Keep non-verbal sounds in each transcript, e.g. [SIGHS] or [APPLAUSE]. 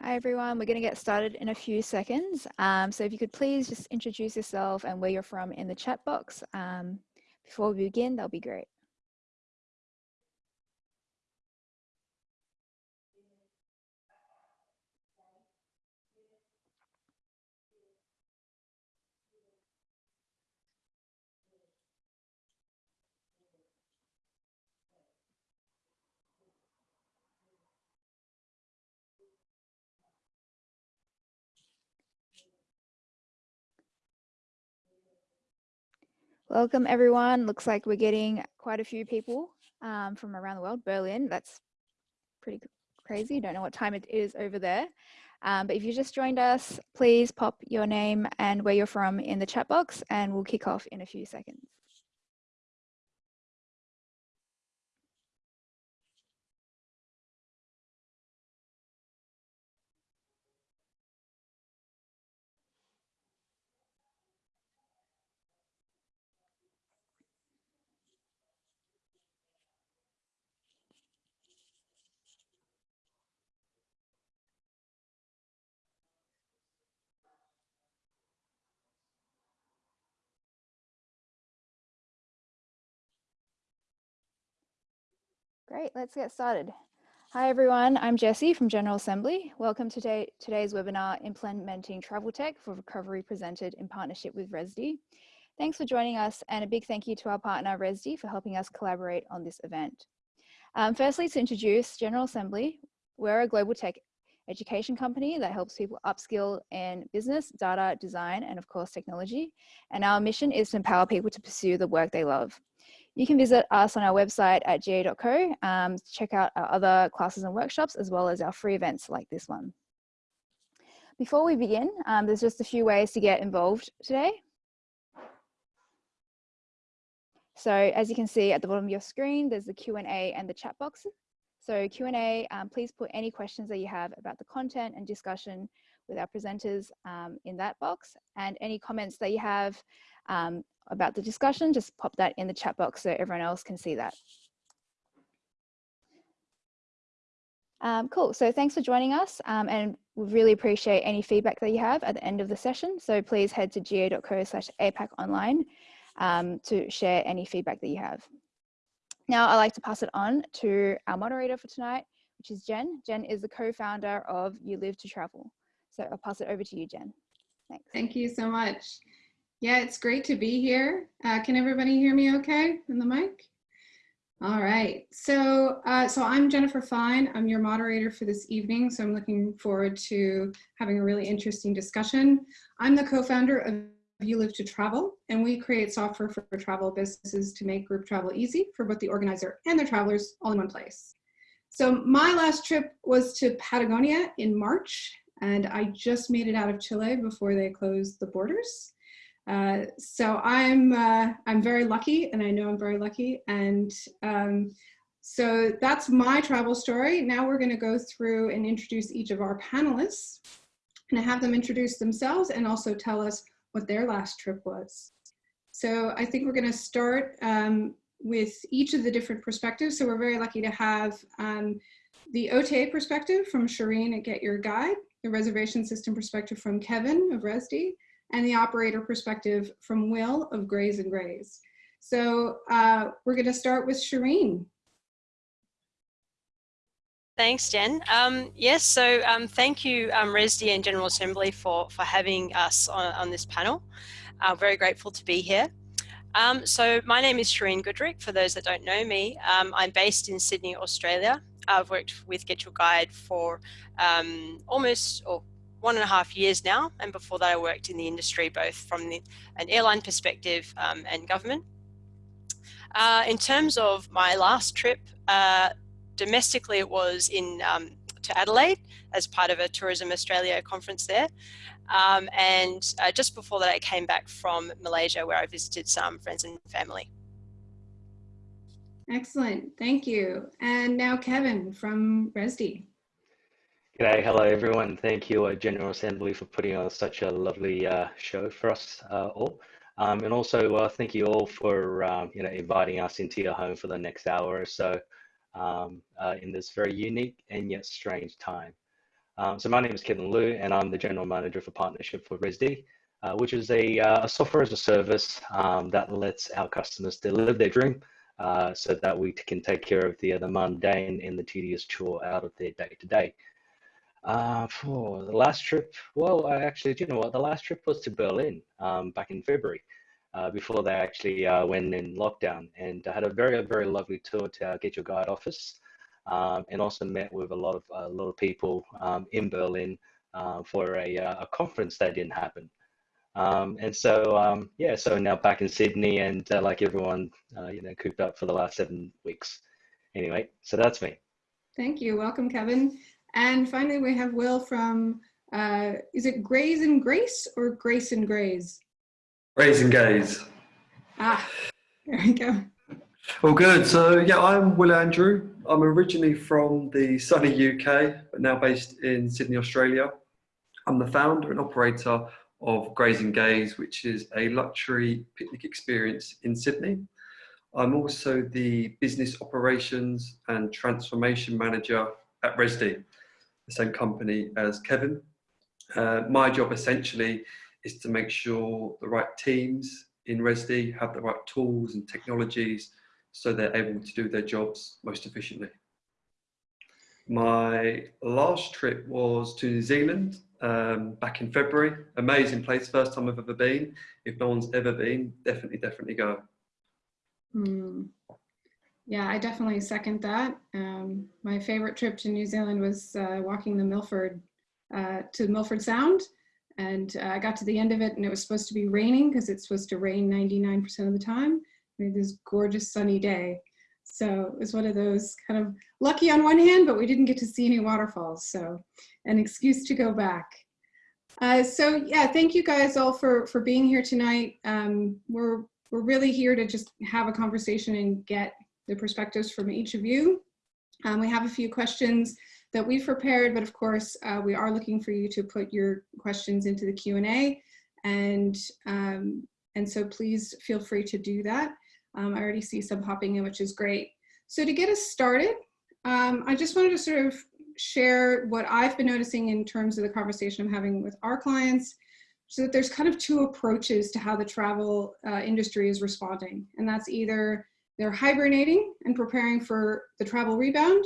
Hi everyone, we're going to get started in a few seconds. Um, so if you could please just introduce yourself and where you're from in the chat box um, before we begin, that'll be great. Welcome everyone. Looks like we're getting quite a few people um, from around the world. Berlin, that's pretty crazy. Don't know what time it is over there. Um, but if you just joined us, please pop your name and where you're from in the chat box and we'll kick off in a few seconds. Great, let's get started. Hi everyone, I'm Jessie from General Assembly. Welcome to today, today's webinar, Implementing Travel Tech for Recovery presented in partnership with Rezdy. Thanks for joining us and a big thank you to our partner Rezdy for helping us collaborate on this event. Um, firstly, to introduce General Assembly, we're a global tech education company that helps people upskill in business, data, design, and of course technology. And our mission is to empower people to pursue the work they love. You can visit us on our website at ga.co um, to check out our other classes and workshops as well as our free events like this one. Before we begin, um, there's just a few ways to get involved today. So as you can see at the bottom of your screen, there's the Q&A and the chat box. So Q&A, um, please put any questions that you have about the content and discussion with our presenters um, in that box and any comments that you have um, about the discussion, just pop that in the chat box so everyone else can see that. Um, cool, so thanks for joining us um, and we really appreciate any feedback that you have at the end of the session. So please head to ga.co slash APAC online um, to share any feedback that you have. Now I'd like to pass it on to our moderator for tonight, which is Jen. Jen is the co-founder of You Live to Travel. So I'll pass it over to you, Jen. Thanks. Thank you so much. Yeah, it's great to be here. Uh, can everybody hear me okay in the mic? All right, so uh, so I'm Jennifer Fine. I'm your moderator for this evening, so I'm looking forward to having a really interesting discussion. I'm the co-founder of You Live to Travel, and we create software for travel businesses to make group travel easy for both the organizer and their travelers all in one place. So my last trip was to Patagonia in March, and I just made it out of Chile before they closed the borders. Uh, so I'm uh, I'm very lucky, and I know I'm very lucky. And um, so that's my travel story. Now we're going to go through and introduce each of our panelists, and have them introduce themselves and also tell us what their last trip was. So I think we're going to start um, with each of the different perspectives. So we're very lucky to have um, the OTA perspective from Shireen at Get Your Guide, the reservation system perspective from Kevin of Rezdy, and the operator perspective from Will of Grays and Grays. So uh, we're going to start with Shireen. Thanks, Jen. Um, yes, so um, thank you, um, Rezdy and General Assembly for, for having us on, on this panel. Uh, very grateful to be here. Um, so my name is Shireen Goodrick, for those that don't know me. Um, I'm based in Sydney, Australia. I've worked with Get Your Guide for um, almost, or one and a half years now. And before that, I worked in the industry, both from the, an airline perspective um, and government. Uh, in terms of my last trip, uh, domestically, it was in um, to Adelaide as part of a Tourism Australia conference there. Um, and uh, just before that, I came back from Malaysia where I visited some friends and family. Excellent, thank you. And now Kevin from Rezdy. G'day, hello everyone. Thank you, uh, General Assembly, for putting on such a lovely uh, show for us uh, all. Um, and also uh, thank you all for um, you know inviting us into your home for the next hour or so um, uh, in this very unique and yet strange time. Um, so my name is Kevin Liu, and I'm the General Manager for Partnership for Rezdy, uh, which is a, a, software as a service um, that lets our customers to live their dream so that we can take care of the, the mundane and the tedious chore out of their day-to-day. Uh, for the last trip, well, I actually, do you know what? The last trip was to Berlin um, back in February. Uh, before they actually uh, went in lockdown. And I had a very, very lovely tour to our Get Your Guide office um, and also met with a lot of, a lot of people um, in Berlin uh, for a, uh, a conference that didn't happen. Um, and so, um, yeah, so now back in Sydney and uh, like everyone, uh, you know, cooped up for the last seven weeks. Anyway, so that's me. Thank you. Welcome, Kevin. And finally, we have Will from, is it Grays and Grace or Grace and Grays? Raise and gaze. Ah, there we go. Well, good. So, yeah, I'm Will Andrew. I'm originally from the sunny UK, but now based in Sydney, Australia. I'm the founder and operator of Grays and Gaze, which is a luxury picnic experience in Sydney. I'm also the business operations and transformation manager at Rezdy, the same company as Kevin. Uh, my job essentially is to make sure the right teams in Rezdy have the right tools and technologies so they're able to do their jobs most efficiently. My last trip was to New Zealand um, back in February. Amazing place, first time I've ever been. If no one's ever been, definitely, definitely go. Mm. Yeah, I definitely second that. Um, my favorite trip to New Zealand was uh, walking the Milford uh, to Milford Sound and uh, I got to the end of it and it was supposed to be raining because it's supposed to rain 99% of the time. We had this gorgeous sunny day. So it was one of those kind of lucky on one hand, but we didn't get to see any waterfalls. So an excuse to go back. Uh, so yeah, thank you guys all for, for being here tonight. Um, we're, we're really here to just have a conversation and get the perspectives from each of you. Um, we have a few questions that we've prepared, but of course, uh, we are looking for you to put your questions into the Q&A. And, um, and so please feel free to do that. Um, I already see some popping in, which is great. So to get us started, um, I just wanted to sort of share what I've been noticing in terms of the conversation I'm having with our clients, so that there's kind of two approaches to how the travel uh, industry is responding. And that's either they're hibernating and preparing for the travel rebound,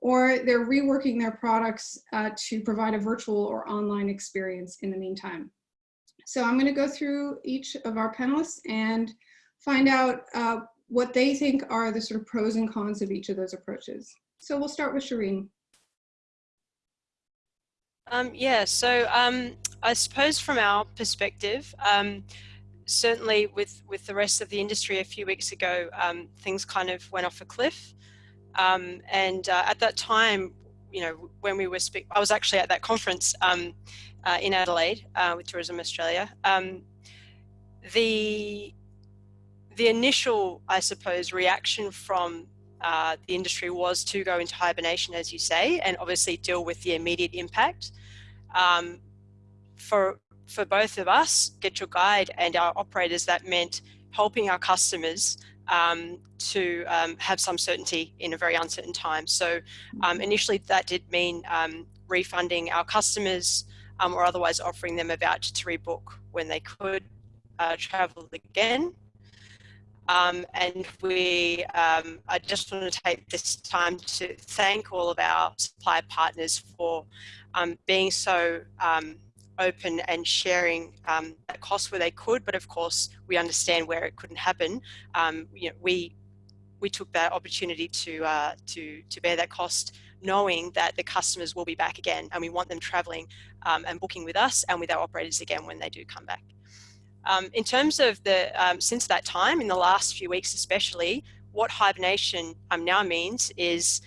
or they're reworking their products uh, to provide a virtual or online experience in the meantime. So I'm gonna go through each of our panelists and find out uh, what they think are the sort of pros and cons of each of those approaches. So we'll start with Shireen. Um, yeah, so um, I suppose from our perspective, um, certainly with, with the rest of the industry a few weeks ago, um, things kind of went off a cliff. Um, and uh, at that time, you know, when we were speak, I was actually at that conference um, uh, in Adelaide uh, with Tourism Australia. Um, the the initial, I suppose, reaction from uh, the industry was to go into hibernation, as you say, and obviously deal with the immediate impact. Um, for for both of us, Get Your Guide and our operators, that meant helping our customers um, to um, have some certainty in a very uncertain time. So um, mm-hmm. initially that did mean um, refunding our customers um, or otherwise offering them a voucher to rebook when they could uh, travel again. Um, and we, I just want to take this time to thank all of our supply partners for being so open and sharing um, costs where they could, but of course we understand where it couldn't happen. Um, you know, we we took that opportunity to uh, to to bear that cost, knowing that the customers will be back again, and we want them traveling um, and booking with us and with our operators again when they do come back. Um, in terms of the um, since that time, in the last few weeks especially, what hibernation um, now means is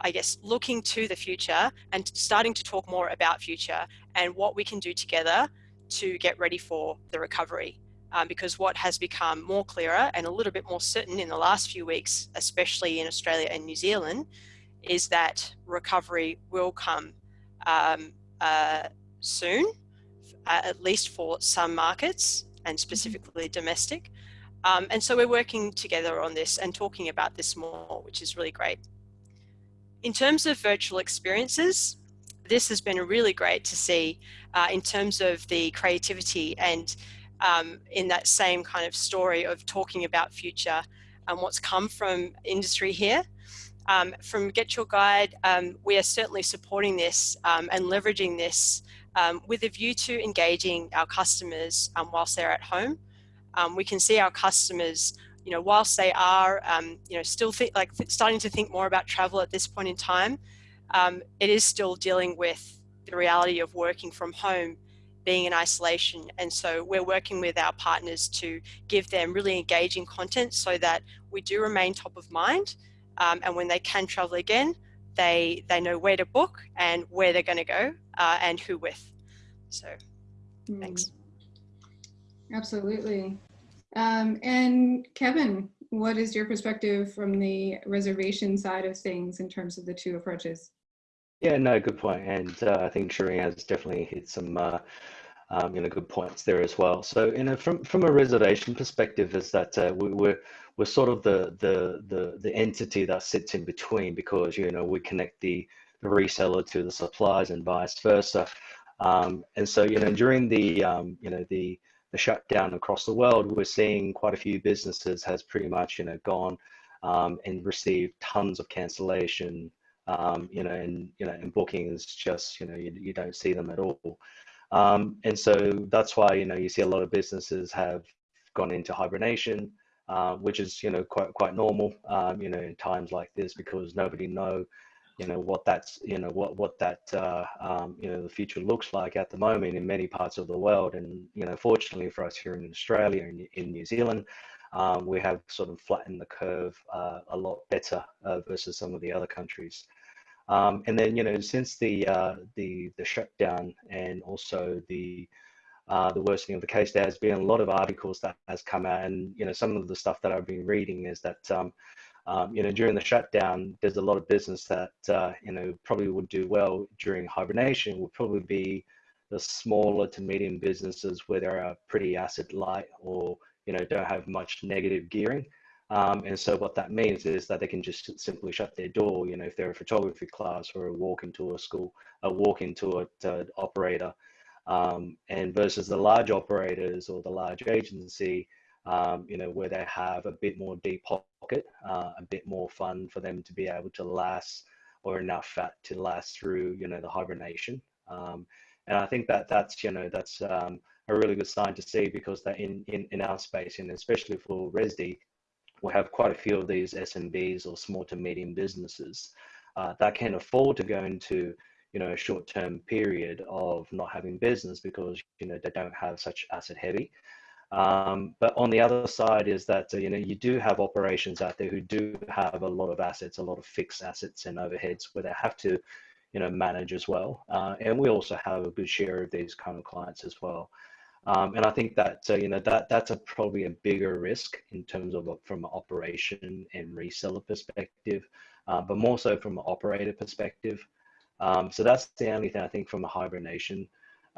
I guess, looking to the future and starting to talk more about future and what we can do together to get ready for the recovery. Um, because what has become more clearer and a little bit more certain in the last few weeks, especially in Australia and New Zealand, is that recovery will come um, uh, soon, uh, at least for some markets and mm-hmm. specifically domestic. Um, and so we're working together on this and talking about this more, which is really great. In terms of virtual experiences, this has been really great to see uh, in terms of the creativity and um, in that same kind of story of talking about future and what's come from industry here. Um, from Get Your Guide, um, we are certainly supporting this um, and leveraging this um, with a view to engaging our customers um, whilst they're at home. we can see our customers you know, whilst they are, um, you know, still think, like starting to think more about travel at this point in time, um, it is still dealing with the reality of working from home, being in isolation. And so we're working with our partners to give them really engaging content so that we do remain top of mind. Um, and when they can travel again, they, they know where to book and where they're going to go uh, and who with. So mm. thanks. Absolutely. Um, and Kevin, what is your perspective from the reservation side of things in terms of the two approaches? Yeah, no, good point. And uh, I think Shireen has definitely hit some, uh, um, you know, good points there as well. So, you know, from from a reservation perspective, is that uh, we, we're we're sort of the the the the entity that sits in between because you know we connect the the reseller to the suppliers and vice versa. Um, and so, you know, during the um, you know the the shutdown across the world, we're seeing quite a few businesses has pretty much, you know, gone um, and received tons of cancellation, um, you know, and, you know, and bookings just, you know, you, you don't see them at all. Um, and so that's why, you know, you see a lot of businesses have gone into hibernation, uh, which is, you know, quite, quite normal, um, you know, in times like this, because nobody know you know what that's you know what what that uh, um, you know the future looks like at the moment in many parts of the world. And you know fortunately for us here in Australia and in New Zealand um, we have sort of flattened the curve uh, a lot better uh, versus some of the other countries. Um, and then you know since the uh, the the shutdown and also the uh, the worsening of the case, there has been a lot of articles that has come out, and you know some of the stuff that I've been reading is that um, you know, during the shutdown, there's a lot of business that, uh, you know, probably would do well during hibernation would probably be the smaller to medium businesses where they are pretty asset light or, you know, don't have much negative gearing. Um, and so what that means is that they can just simply shut their door, you know, if they're a photography class or a walk into a school, a walk into an operator. Um, and versus the large operators or the large agency, um, you know, where they have a bit more deep pocket, uh, a bit more fun for them to be able to last or enough fat to last through, you know, the hibernation. Um, and I think that that's, you know, that's um, a really good sign to see because that in, in, in our space, and especially for Rezdy, we have quite a few of these SMBs or small to medium businesses uh, that can afford to go into, you know, a short-term period of not having business because, you know, they don't have such asset heavy. Um, but on the other side is that, uh, you know, you do have operations out there who do have a lot of assets, a lot of fixed assets and overheads where they have to, you know, manage as well. Uh, and we also have a good share of these kind of clients as well. Um, and I think that, uh, you know, that that's a probably a bigger risk in terms of from an operation and reseller perspective, uh, but more so from an operator perspective. Um, so that's the only thing I think from a hibernation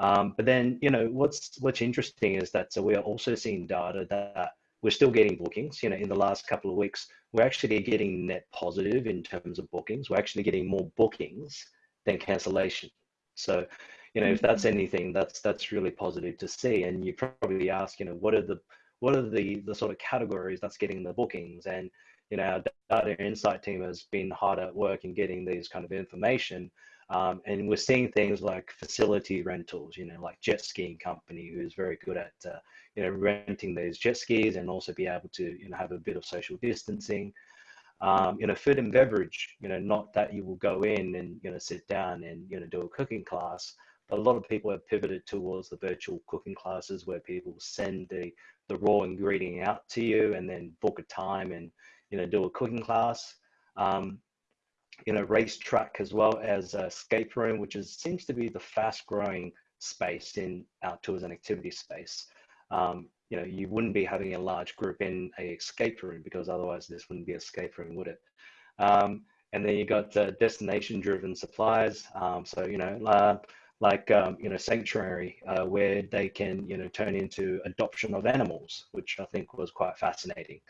um, but then, you know, what's what's interesting is that so we are also seeing data that we're still getting bookings. You know, in the last couple of weeks, we're actually getting net positive in terms of bookings. We're actually getting more bookings than cancellation. So, you know, if that's mm-hmm. anything, that's that's really positive to see. And you probably ask, you know, what are the what are the the sort of categories that's getting the bookings? And you know, our data insight team has been hard at work in getting these kind of information. Um, and we're seeing things like facility rentals, you know, like jet skiing company who is very good at, uh, you know, renting those jet skis and also be able to, you know, have a bit of social distancing. Um, you know, food and beverage, you know, not that you will go in and, you know, sit down and, you know, do a cooking class, but a lot of people have pivoted towards the virtual cooking classes where people send the, the raw ingredient out to you and then book a time and, you know, do a cooking class. Um, you know, racetrack as well as a escape room, which is seems to be the fast growing space in outdoors and activity space. Um, you know, you wouldn't be having a large group in a escape room because otherwise this wouldn't be escape room, would it? Um, and then you got destination driven suppliers. Um, so, you know, uh, like, um, you know, sanctuary uh, where they can, you know, turn into adoption of animals, which I think was quite fascinating.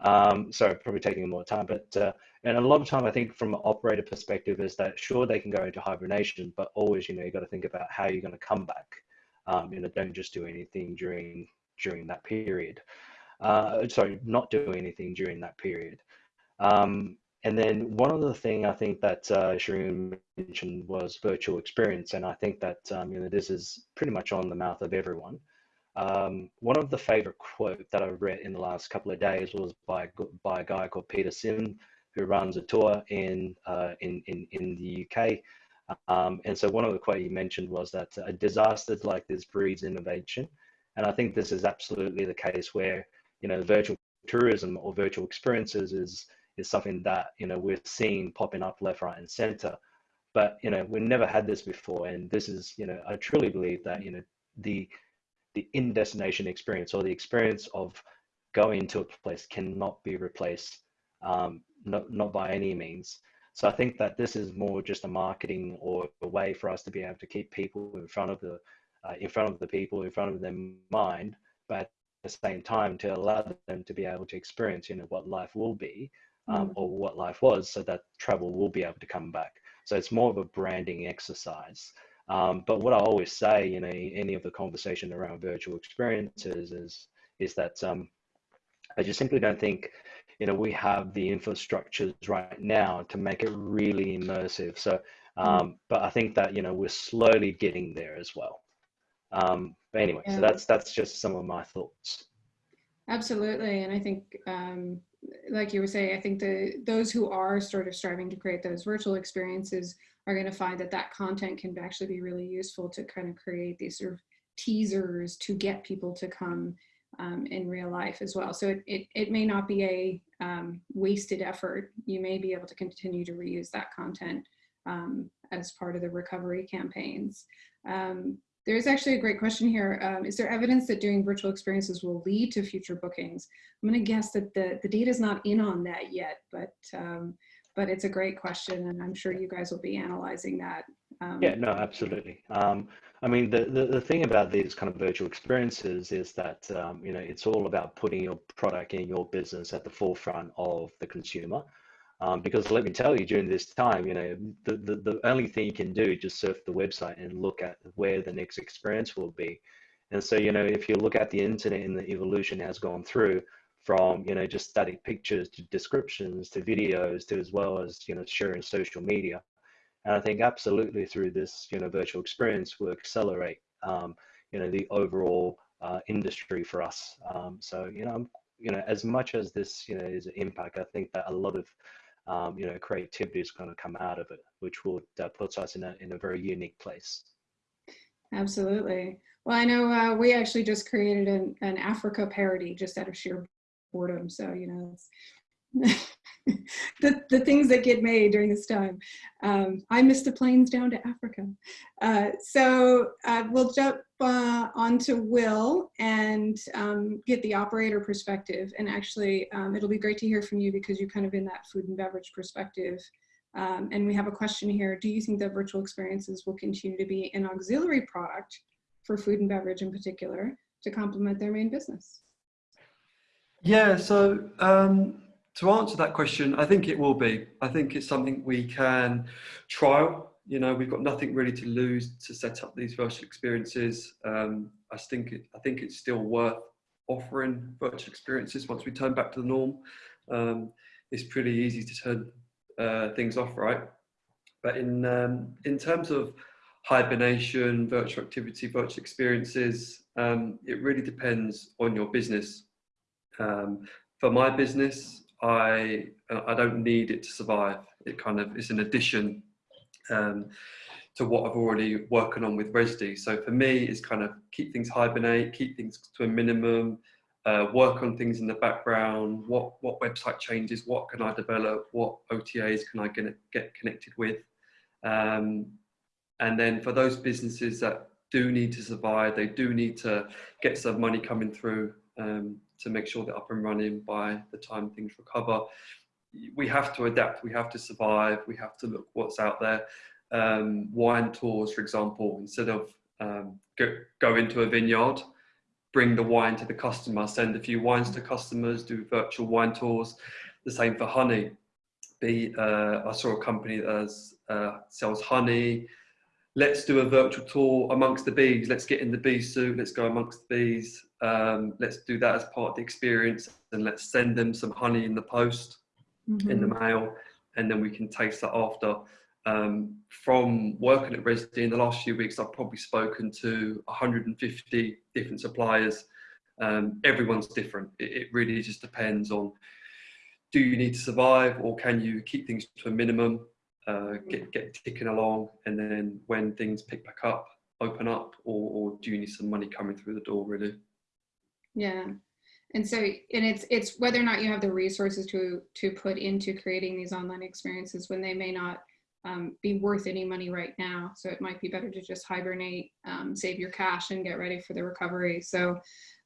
Um, sorry, probably taking more time, but uh, and a lot of time I think from an operator perspective is that sure they can go into hibernation, but always you know you got to think about how you're going to come back. Um, you know, don't just do anything during during that period. Uh, sorry, not do anything during that period. Um, and then one other thing I think that uh, Shireen mentioned was virtual experience, and I think that um, you know this is pretty much on the mouth of everyone. Um, one of the favorite quote that I read in the last couple of days was by by a guy called Peter Sim, who runs a tour in uh, in, in in the UK. Um, and so one of the quote he mentioned was that a disaster like this breeds innovation, and I think this is absolutely the case where you know virtual tourism or virtual experiences is is something that you know we're seeing popping up left, right, and center. But you know we've never had this before, and this is you know I truly believe that you know the the in destination experience or the experience of going to a place cannot be replaced, um, not not by any means. So I think that this is more just a marketing or a way for us to be able to keep people in front of the uh, in front of the people in front of their mind, but at the same time to allow them to be able to experience you know what life will be um, mm. or what life was so that travel will be able to come back. So it's more of a branding exercise. Um, but what I always say, you know, any of the conversation around virtual experiences is is that um, I just simply don't think, you know, we have the infrastructures right now to make it really immersive. So, mm. um, but I think that you know we're slowly getting there as well. Um, but anyway, yeah. so that's that's just some of my thoughts. Absolutely, and I think um, like you were saying, I think the those who are sort of striving to create those virtual experiences are going to find that that content can actually be really useful to kind of create these sort of teasers to get people to come um, in real life as well. So it, it, it may not be a um, wasted effort. You may be able to continue to reuse that content um, as part of the recovery campaigns. Um, there's actually a great question here. Um, is there evidence that doing virtual experiences will lead to future bookings? I'm going to guess that the, the data is not in on that yet, but um, but it's a great question, and I'm sure you guys will be analyzing that. Um, yeah, no, absolutely. Um, I mean, the, the, the thing about these kind of virtual experiences is that, um, you know, it's all about putting your product and your business at the forefront of the consumer. Um, because let me tell you, during this time, you know, the, the, the only thing you can do is just surf the website and look at where the next experience will be. And so, you know, if you look at the internet and the evolution has gone through from, you know, just static pictures to descriptions to videos to as well as, you know, sharing social media. And I think absolutely through this, you know, virtual experience will accelerate, um, you know, the overall uh, industry for us. Um, so, you know, you know, as much as this, you know, is an impact, I think that a lot of um, you know, creativity is going to come out of it, which will that puts us in a in a very unique place. Absolutely. Well, I know uh, we actually just created an, an Africa parody just out of sheer boredom. So you know, [LAUGHS] the, the things that get made during this time. Um, I missed the planes down to Africa. Uh, so uh, we'll jump uh, on to Will and um, get the operator perspective. And actually, um, it'll be great to hear from you because you're kind of in that food and beverage perspective. Um, and we have a question here. Do you think that virtual experiences will continue to be an auxiliary product for food and beverage in particular to complement their main business? Yeah, so um, to answer that question, I think it will be. I think it's something we can trial. You know, we've got nothing really to lose to set up these virtual experiences. Um, I think it, I think it's still worth offering virtual experiences once we turn back to the norm. Um, it's pretty easy to turn uh, things off, right? But in um, in terms of hibernation, virtual activity, virtual experiences, um, it really depends on your business. Um, for my business, I I don't need it to survive. It kind of is an addition um, to what I've already working on with Rezdy. So for me, it's kind of keep things hibernate, keep things to a minimum, uh, work on things in the background. What what website changes? What can I develop? What OTAs can I get get connected with? Um, and then for those businesses that do need to survive, they do need to get some money coming through. Um, to make sure they're up and running by the time things recover. We have to adapt, we have to survive, we have to look what's out there. Um, wine tours, for example, instead of um, go, go into a vineyard, bring the wine to the customer, send a few wines to customers, do virtual wine tours. The same for honey. Be, uh, I saw a company that has, uh, sells honey. Let's do a virtual tour amongst the bees. Let's get in the bee suit. Let's go amongst the bees. Um, let's do that as part of the experience and let's send them some honey in the post, mm -hmm. in the Mm-hmm. mail, and then we can taste that after. Um, from working at Rezdy in the last few weeks, I've probably spoken to 150 different suppliers. Um, everyone's different. It, it, really just depends on do you need to survive or can you keep things to a minimum, uh, get, get ticking along, and then when things pick back up, open up, or, or do you need some money coming through the door, really? Yeah. And so, and it's it's whether or not you have the resources to to put into creating these online experiences when they may not um, be worth any money right now. So it might be better to just hibernate, um, save your cash, and get ready for the recovery. So,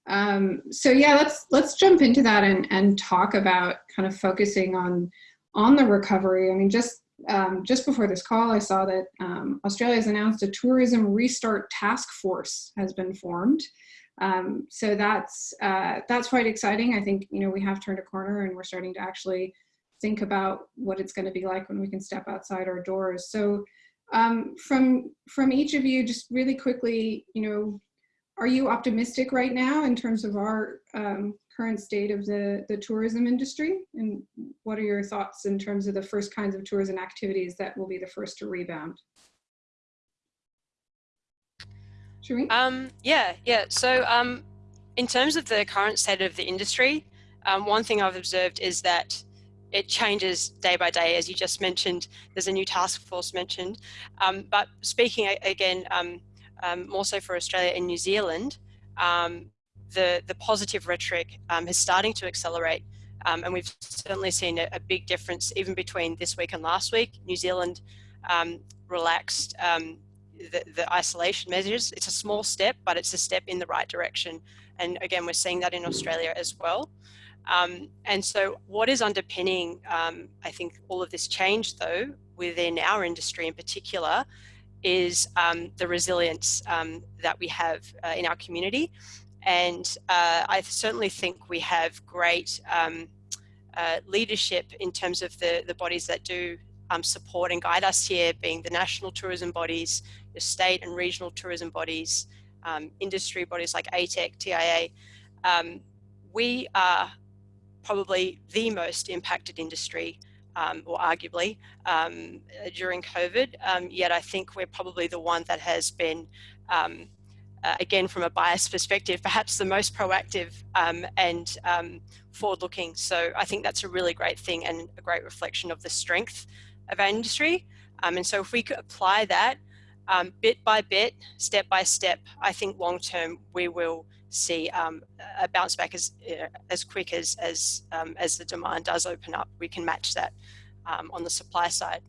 um, so yeah, let's let's jump into that and and talk about kind of focusing on on the recovery. I mean, just um, just before this call, I saw that um, Australia has announced a tourism restart task force has been formed. Um, so that's uh, that's quite exciting. I think you know we have turned a corner and we're starting to actually think about what it's going to be like when we can step outside our doors. So um, from from each of you, just really quickly, you know, are you optimistic right now in terms of our um, current state of the, the tourism industry? And what are your thoughts in terms of the first kinds of tourism activities that will be the first to rebound? Shireen? Um, yeah, yeah. So um, in terms of the current state of the industry, um, one thing I've observed is that it changes day by day, as you just mentioned. There's a new task force mentioned. Um, but speaking again, um, um, more so for Australia and New Zealand, um, the, the positive rhetoric um, is starting to accelerate. Um, and we've certainly seen a, a, big difference even between this week and last week. New Zealand relaxed the, the isolation measures. It's a small step, but it's a step in the right direction. And again, we're seeing that in Australia as well. Um, and so what is underpinning, um, I think, all of this change, though, within our industry in particular, is um, the resilience um, that we have uh, in our community. And uh, I certainly think we have great um, uh, leadership in terms of the, the bodies that do um, support and guide us here, being the national tourism bodies, the state and regional tourism bodies, industry bodies like ATEC, TIA. we are probably the most impacted industry um, or arguably um, during COVID. Um, yet I think we're probably the one that has been, um, uh, again, from a bias perspective, perhaps the most proactive um, and um, forward-looking. So I think that's a really great thing and a great reflection of the strength of our industry. and so if we could apply that bit by bit, step by step, I think long-term we will see um, a bounce back as uh, as quick as as um, as the demand does open up. We can match that um, on the supply side.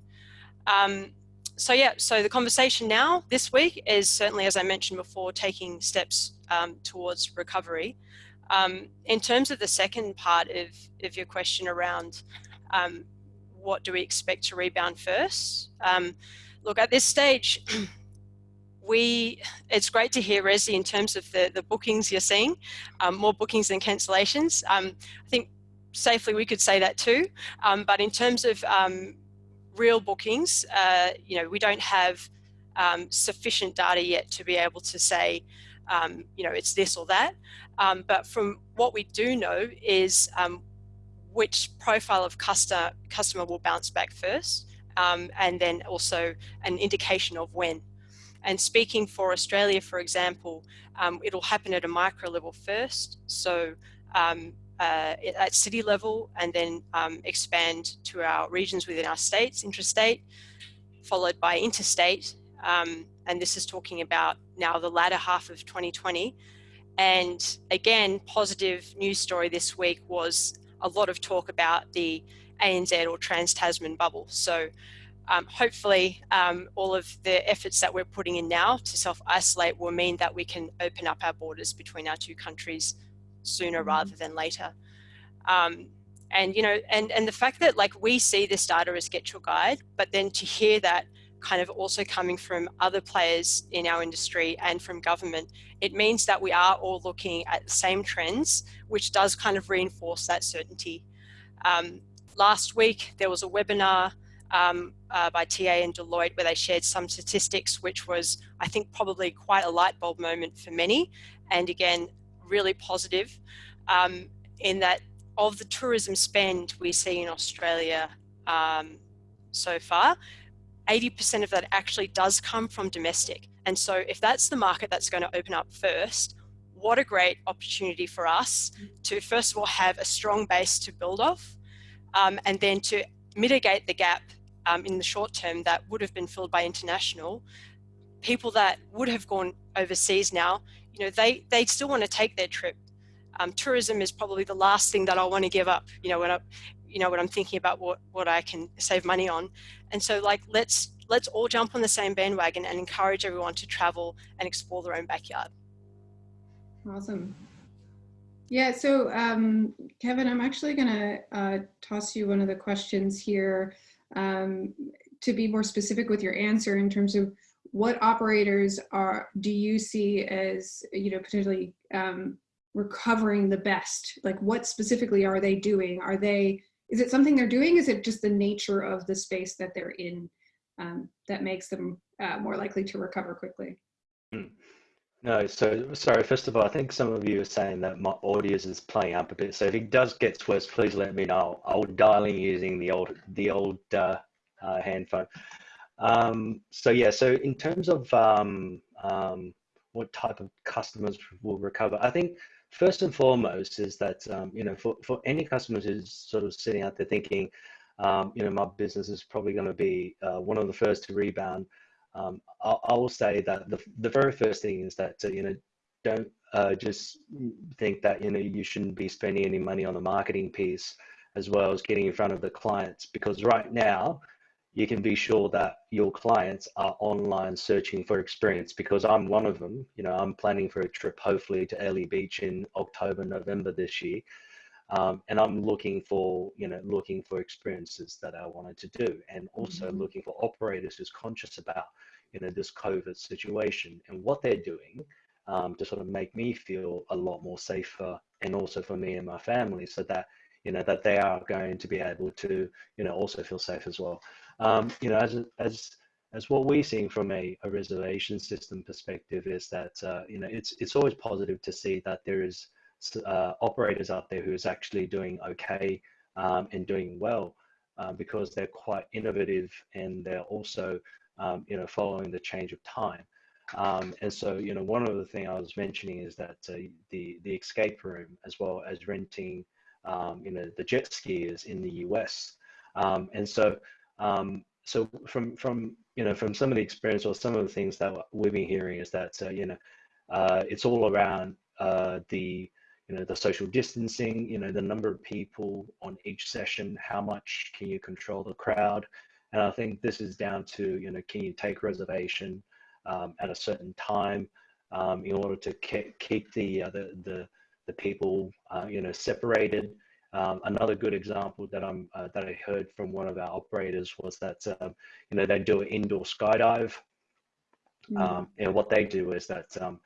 Um, so yeah, so the conversation now this week is certainly, as I mentioned before, taking steps um, towards recovery. Um, in terms of the second part of, of your question around what do we expect to rebound first? look, at this stage, [CLEARS THROAT] we it's great to hear Rezdy in terms of the the bookings you're seeing um, more bookings than cancellations um, I think safely we could say that too um, but in terms of um, real bookings uh, you know we don't have um, sufficient data yet to be able to say um, you know it's this or that but from what we do know is which profile of customer customer will bounce back first and then also an indication of when and speaking for Australia, for example, um, it'll happen at a micro level first. So um, uh, at city level and then um, expand to our regions within our states, intrastate, followed by interstate. Um, and this is talking about now the latter half of 2020. And again, positive news story this week was a lot of talk about the ANZ or Trans-Tasman bubble. So um, hopefully um, all of the efforts that we're putting in now to self-isolate will mean that we can open up our borders between our two countries sooner mm-hmm. rather than later. Um, and you know, and and the fact that like we see this data as Get Your Guide, but then to hear that kind of also coming from other players in our industry and from government, it means that we are all looking at the same trends, which does kind of reinforce that certainty. Um, last week, there was a webinar um, uh, by TA and Deloitte where they shared some statistics, which was, I think, probably quite a light bulb moment for many. And again, really positive um, in that of the tourism spend we see in Australia um, so far, 80% of that actually does come from domestic. And so if that's the market that's going to open up first, what a great opportunity for us to first of all have a strong base to build off um, and then to mitigate the gap um, in the short term that would have been filled by international people that would have gone overseas now you know they they still want to take their trip. Um, tourism is probably the last thing that I want to give up you know when I you know when I'm thinking about what what I can save money on. And so like let's let's all jump on the same bandwagon and encourage everyone to travel and explore their own backyard. Awesome. Yeah, so um, Kevin, I'm actually going to uh, toss you one of the questions here um, to be more specific with your answer in terms of what operators are do you see as you know potentially um, recovering the best? Like what specifically are they doing? Are they is it something they're doing? Is it just the nature of the space that they're in um, that makes them uh, more likely to recover quickly? Hmm. No, so sorry. First of all, I think some of you are saying that my audio is playing up a bit. So if it does get worse, please let me know. I'll dial in using the old the old uh, uh, handphone. Um, so yeah, so in terms of um, um, what type of customers will recover, I think first and foremost is that um, you know for for any customers who's sort of sitting out there thinking, um, you know, my business is probably going to be uh, one of the first to rebound um, I, I, will say that the, the very first thing is that, uh, you know, don't uh, just think that, you know, you shouldn't be spending any money on the marketing piece as well as getting in front of the clients because right now you can be sure that your clients are online searching for experience because I'm one of them. You know, I'm planning for a trip hopefully to Airlie Beach in October, November this year. Um, and I'm looking for, you know, looking for experiences that I wanted to do, and also mm-hmm. looking for operators who's conscious about, you know, this COVID situation and what they're doing um, to sort of make me feel a lot more safer, and also for me and my family, so that you know that they are going to be able to, you know, also feel safe as well. Um, you know, as as as what we're seeing from a, a reservation system perspective is that uh, you know it's it's always positive to see that there is uh, operators out there who is actually doing okay um, and doing well uh, because they're quite innovative and they're also um, you know following the change of time. Um, and so you know one of the things I was mentioning is that uh, the the escape room as well as renting um, you know the jet skiers in the US. Um, and so um, so from from you know from some of the experience or some of the things that we've been hearing is that uh, you know uh, it's all around uh, the you know the social distancing you know the number of people on each session how much can you control the crowd? And i think this is down to you know can you take reservation um, at a certain time um, in order to ke keep the, uh, the the the people uh, you know separated um, another good example that I'm uh, that I heard from one of our operators was that um, you know they do an indoor skydive, mm. and what they do is that um,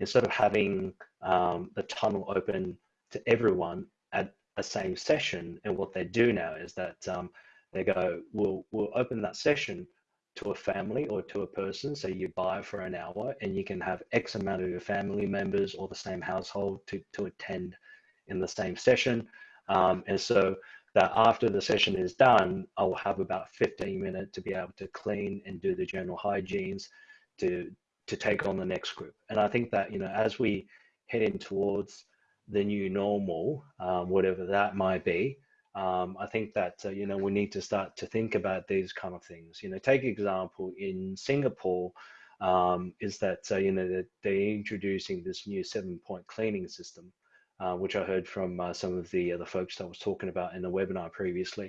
instead of having um, the tunnel open to everyone at a same session. And what they do now is that um, they go, we'll, we'll open that session to a family or to a person. So you buy for an hour and you can have X amount of your family members or the same household to, to attend in the same session. Um, and so that after the session is done, I'll have about 15 minutes to be able to clean and do the general hygienes to, to take on the next group. And I think that, you know, as we head in towards the new normal, um, whatever that might be, um, I think that, uh, you know, we need to start to think about these kind of things. You know, take example in Singapore, um, is that, uh, you know, that they're introducing this new seven point cleaning system, uh, which I heard from uh, some of the other folks that I was talking about in the webinar previously.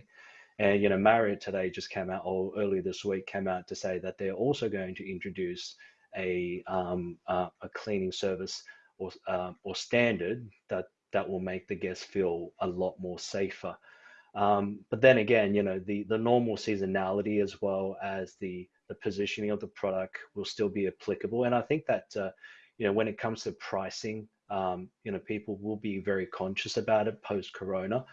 And, you know, Marriott today just came out, or earlier this week came out to say that they're also going to introduce a, um, uh, a cleaning service or, uh, or standard that, that will make the guests feel a lot more safer. Um, but then again, you know, the, the normal seasonality as well as the the positioning of the product will still be applicable. And I think that, uh, you know, when it comes to pricing, um, you know, people will be very conscious about it post Corona.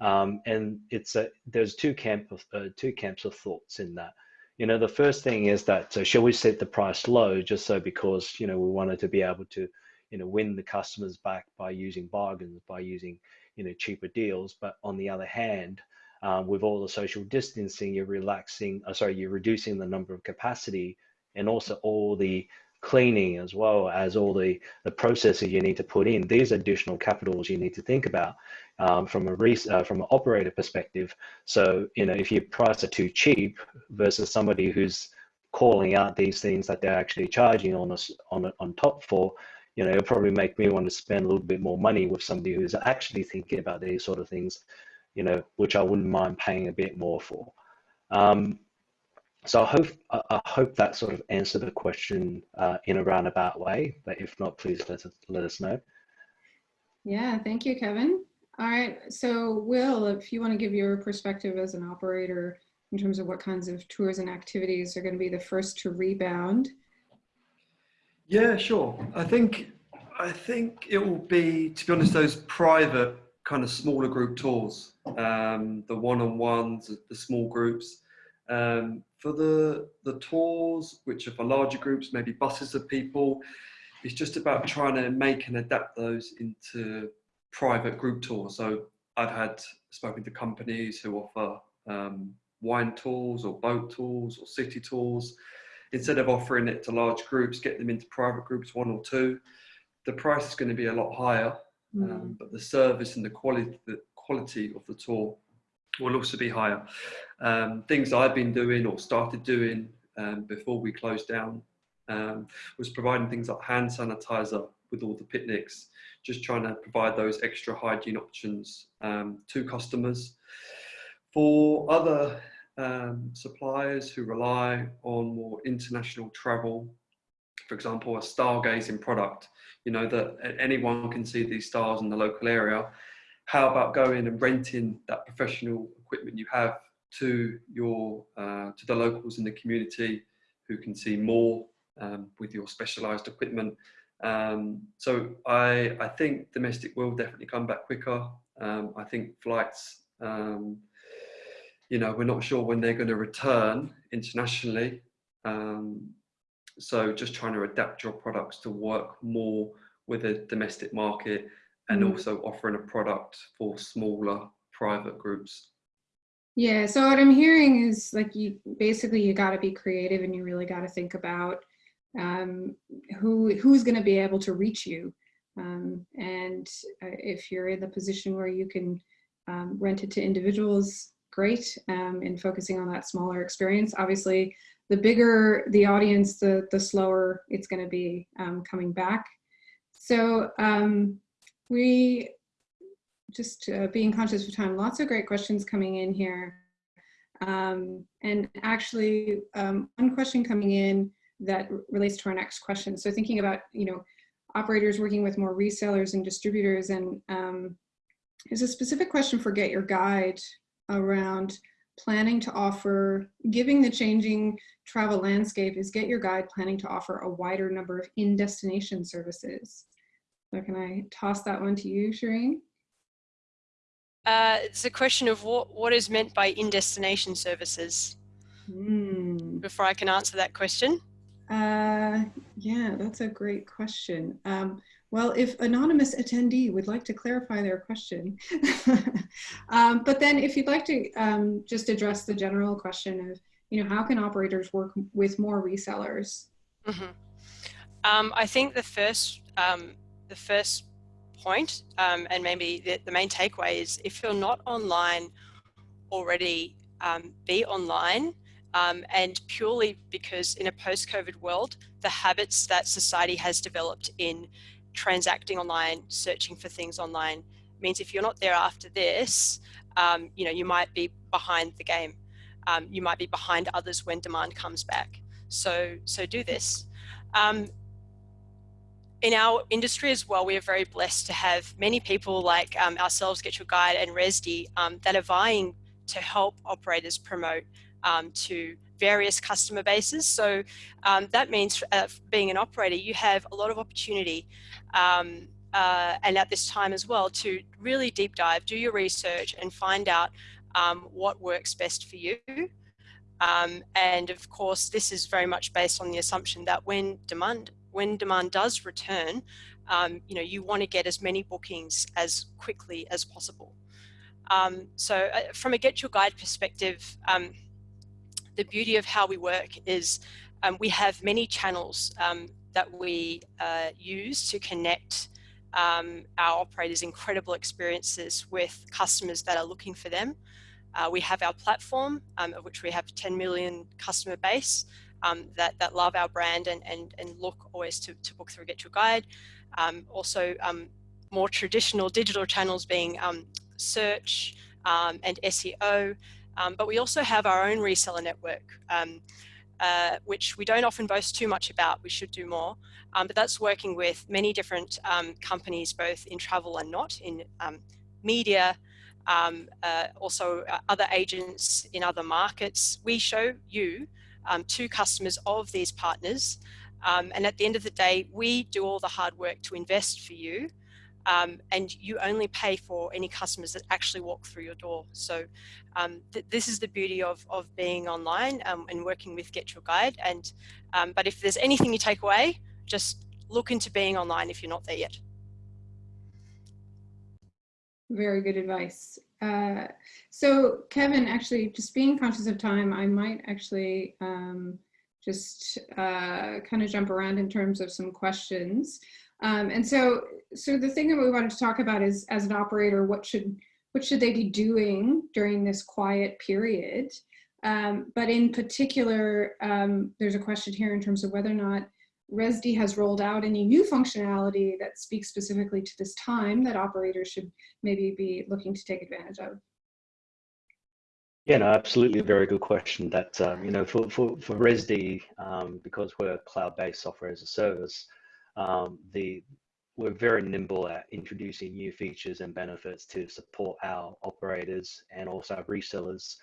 Um, and it's a, there's two camp of, uh, two camps of thoughts in that. You know, the first thing is that uh, shall we set the price low just so because you know we wanted to be able to, you know, win the customers back by using bargains, by using you know cheaper deals. But on the other hand, um, with all the social distancing, you're relaxing. Uh, sorry, you're reducing the number of capacity and also all the cleaning as well as all the, the processes you need to put in. These additional capitals you need to think about um, from a uh, from an operator perspective. So you know if your price are too cheap versus somebody who's calling out these things that they're actually charging on us on on top for, you know, it'll probably make me want to spend a little bit more money with somebody who's actually thinking about these sort of things, you know, which I wouldn't mind paying a bit more for. Um, so I hope I hope that sort of answered the question uh, in a roundabout way. But if not, please let us let us know. Yeah, thank you, Kevin. All right, so Will, if you want to give your perspective as an operator in terms of what kinds of tours and activities are going to be the first to rebound. Yeah, sure. I think I think it will be, to be honest, those private kind of smaller group tours, um, the one-on-ones, the small groups. Um, for the, the tours, which are for larger groups, maybe buses of people, it's just about trying to make and adapt those into private group tours. So I've had spoken to companies who offer um, wine tours or boat tours or city tours. Instead of offering it to large groups, get them into private groups, one or two. The price is going to be a lot higher, mm. um, but the service and the quality, the quality of the tour will also be higher. Um, things I've been doing or started doing um, before we closed down um, was providing things like hand sanitizer with all the picnics, just trying to provide those extra hygiene options um, to customers. For other um, suppliers who rely on more international travel, for example, a stargazing product, you know, that anyone can see these stars in the local area, how about going and renting that professional equipment you have to your uh, to the locals in the community who can see more um, with your specialized equipment. Um, so I, I think domestic will definitely come back quicker. Um, I think flights, um, you know, we're not sure when they're going to return internationally. Um, so just trying to adapt your products to work more with a domestic market and also offering a product for smaller private groups. Yeah, so what I'm hearing is like you basically you got to be creative and you really got to think about um, who who's going to be able to reach you. Um, and uh, if you're in the position where you can um, rent it to individuals, great. Um, and focusing on that smaller experience, obviously, the bigger the audience, the the slower it's going to be um, coming back. So um, we just uh, being conscious of time, lots of great questions coming in here. Um, and actually, um, one question coming in that relates to our next question. So thinking about, you know, operators working with more resellers and distributors and um, there's a specific question for Get Your Guide around planning to offer, giving the changing travel landscape, is Get Your Guide planning to offer a wider number of in-destination services? So can I toss that one to you, Shireen? Uh, it's a question of what, what is meant by in-destination services. Mm. Before I can answer that question. Uh, yeah, that's a great question. Um, well, if anonymous attendee would like to clarify their question, [LAUGHS] um, but then if you'd like to um, just address the general question of, you know, how can operators work with more resellers? Mm -hmm. I think the first, um, the first point, um, and maybe the, the, main takeaway is if you're not online already, um, be online um, and purely because in a post-COVID world, the habits that society has developed in transacting online, searching for things online, means if you're not there after this, um, you know, you might be behind the game. Um, you might be behind others when demand comes back. So, so do this. In our industry as well, we are very blessed to have many people like um, ourselves, Get Your Guide and Rezdy, um, that are vying to help operators promote um, to various customer bases. So um, that means uh, being an operator, you have a lot of opportunity um, uh, and at this time as well to really deep dive, do your research and find out um, what works best for you. And of course, this is very much based on the assumption that when demand when demand does return, um, you know, you want to get as many bookings as quickly as possible. Um, so uh, from a Get Your Guide perspective, um, the beauty of how we work is um, we have many channels um, that we uh, use to connect um, our operators' incredible experiences with customers that are looking for them. Uh, we have our platform, of which we have 10 million customer base um, that, that love our brand and, and, and look always to, to book through Get Your Guide. Um, also, more traditional digital channels being search and SEO, um, but we also have our own reseller network, um, uh, which we don't often boast too much about. We should do more. Um, but that's working with many different um, companies, both in travel and not, in um, media, um, uh, also uh, other agents in other markets. We show you to customers of these partners. and at the end of the day, we do all the hard work to invest for you um, and you only pay for any customers that actually walk through your door. So um, th this is the beauty of, of being online um, and working with Get Your Guide. And um, But if there's anything you take away, just look into being online if you're not there yet. Very good advice. Uh, so Kevin, actually just being conscious of time, I might actually um, just uh, kind of jump around in terms of some questions. Um, and so, so the thing that we wanted to talk about is, as an operator, what should what should they be doing during this quiet period? Um, but in particular, um, there's a question here in terms of whether or not Rezdy has rolled out any new functionality that speaks specifically to this time that operators should maybe be looking to take advantage of. Yeah, no, absolutely. A very good question. That um, you know, for for for Rezdy, um, because we're cloud-based software as a service, um, the we're very nimble at introducing new features and benefits to support our operators and also our resellers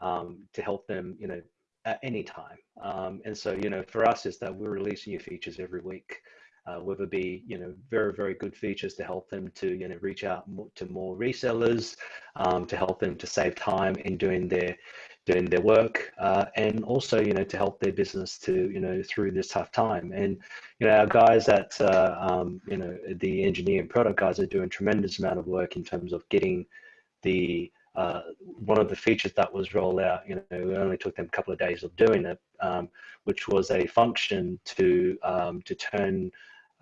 um, to help them, you know, at any time. Um, and so, you know, for us is that we're releasing new features every week, uh, whether it be, you know, very, very good features to help them to, you know, reach out to more resellers, um, to help them to save time in doing their doing their work uh, and also you know to help their business to you know through this tough time and you know our guys at uh, um, you know the engineering product guys are doing tremendous amount of work in terms of getting the uh, one of the features that was rolled out, you know, it only took them a couple of days of doing it, um, which was a function to um, to turn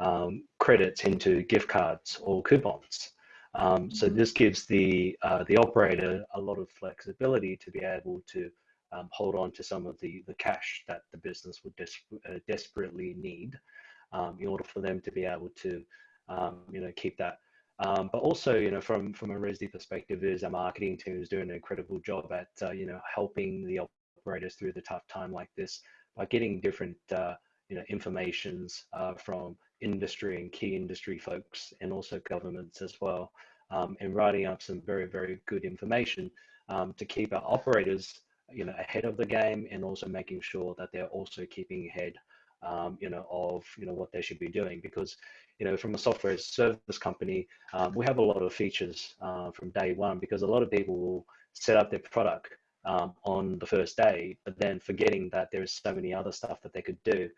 um, credits into gift cards or coupons. Um, so this gives the uh, the operator a lot of flexibility to be able to um, hold on to some of the the cash that the business would des uh, desperately need um, in order for them to be able to um, you know keep that. Um, but also, you know, from from a Rezdy perspective, is our marketing team is doing an incredible job at uh, you know helping the operators through the tough time like this by getting different uh, you know informations uh, from industry and key industry folks and also governments as well, um, and writing up some very, very good information um, to keep our operators, you know, ahead of the game and also making sure that they're also keeping ahead, um, you know, of, you know, what they should be doing because, you know, from a software service company, um, we have a lot of features uh, from day one because a lot of people will set up their product um, on the first day, but then forgetting that there is so many other stuff that they could do.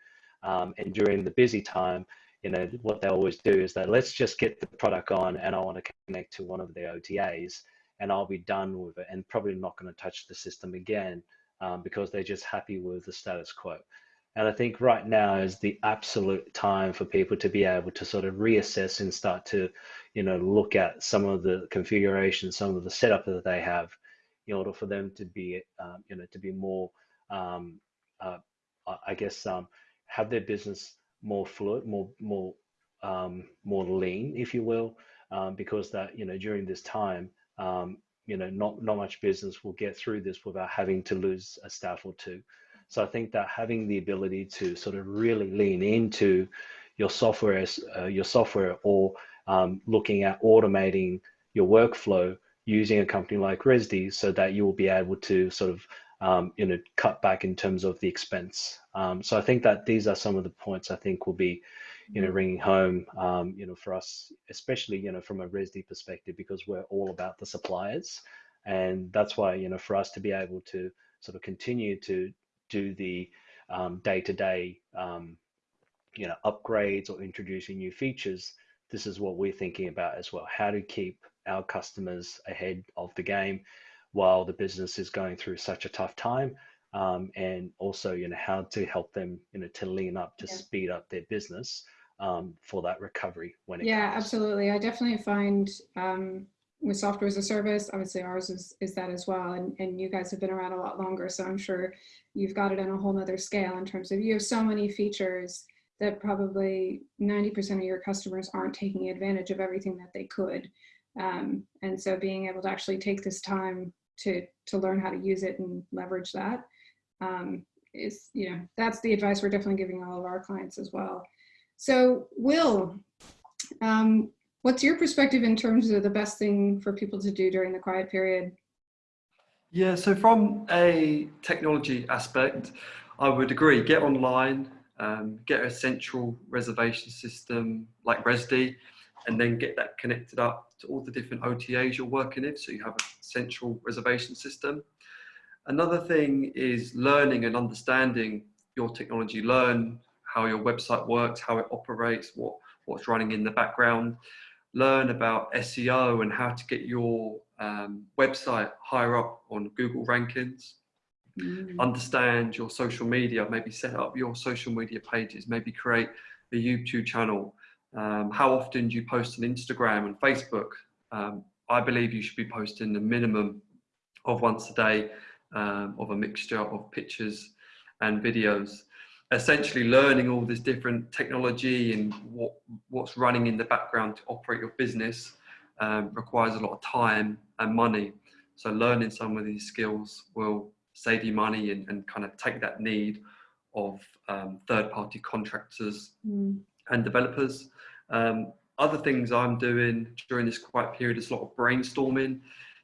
Um, and during the busy time, you know, what they always do is that let's just get the product on and I want to connect to one of the OTAs and I'll be done with it and probably not going to touch the system again um, because they're just happy with the status quo. And I think right now is the absolute time for people to be able to sort of reassess and start to, you know, look at some of the configuration, some of the setup that they have in order for them to be, um, you know, to be more, um, uh, I guess, um, have their business more fluid, more more um, more lean, if you will, um, because that you know during this time, you know not not much business will get through this without having to lose a staff or two. So I think that having the ability to sort of really lean into your software, uh, your software, or um, looking at automating your workflow using a company like Rezdy, so that you will be able to sort of um, you know, cut back in terms of the expense. Um, so I think that these are some of the points I think will be, you know, ringing home, um, you know, for us, especially, you know, from a Rezdy perspective, because we're all about the suppliers. And that's why, you know, for us to be able to sort of continue to do the day to day, you know, upgrades or introducing new features, this is what we're thinking about as well. How to keep our customers ahead of the game while the business is going through such a tough time um, and also you know how to help them you know to lean up to yeah. speed up their business um, for that recovery when it yeah comes. absolutely i definitely find um, with software as a service obviously ours is, is that as well and, and you guys have been around a lot longer so i'm sure you've got it on a whole nother scale in terms of you have so many features that probably 90% of your customers aren't taking advantage of everything that they could um, and so being able to actually take this time to, to learn how to use it and leverage that um, is, you know, that's the advice we're definitely giving all of our clients as well. So Will, um, what's your perspective in terms of the best thing for people to do during the quiet period? Yeah, so from a technology aspect, I would agree, get online, um, get a central reservation system like Rezdy, and then get that connected up to all the different OTAs you're working in. So you have a central reservation system. Another thing is learning and understanding your technology. Learn how your website works, how it operates, what, what's running in the background. Learn about SEO and how to get your um, website higher up on Google rankings. Mm. Understand your social media, maybe set up your social media pages, maybe create a YouTube channel, um, how often do you post on Instagram and Facebook? Um, I believe you should be posting the minimum of once a day um, of a mixture of pictures and videos. Essentially learning all this different technology and what, what's running in the background to operate your business um, requires a lot of time and money. So learning some of these skills will save you money and, and kind of take that need of um, third-party contractors mm and developers. Um, other things I'm doing during this quiet period is a lot of brainstorming,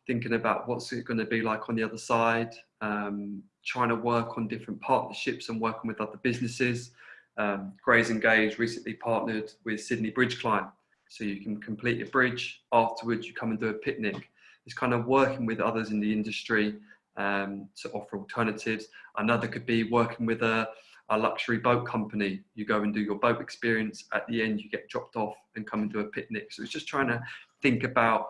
thinking about what's it going to be like on the other side, um, trying to work on different partnerships and working with other businesses. Um, Grays Engage recently partnered with Sydney Bridge Climb. So you can complete a bridge, afterwards you come and do a picnic. It's kind of working with others in the industry um, to offer alternatives. Another could be working with a, a luxury boat company. You go and do your boat experience. At the end, you get dropped off and come and do a picnic. So it's just trying to think about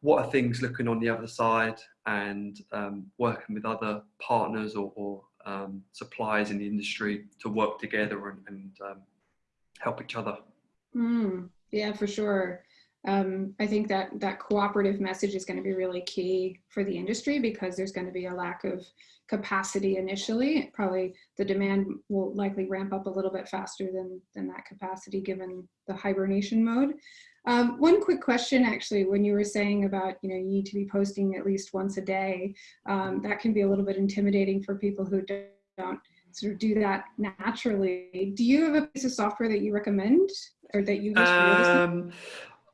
what are things looking on the other side and um, working with other partners or, or um, suppliers in the industry to work together and, and um, help each other. Mm, yeah, for sure um, I think that that cooperative message is going to be really key for the industry because there's going to be a lack of capacity initially. Probably the demand will likely ramp up a little bit faster than, than that capacity given the hibernation mode. Um, one quick question actually, when you were saying about, you know, you need to be posting at least once a day, um, that can be a little bit intimidating for people who don't sort of do that naturally. Do you have a piece of software that you recommend or that you use um,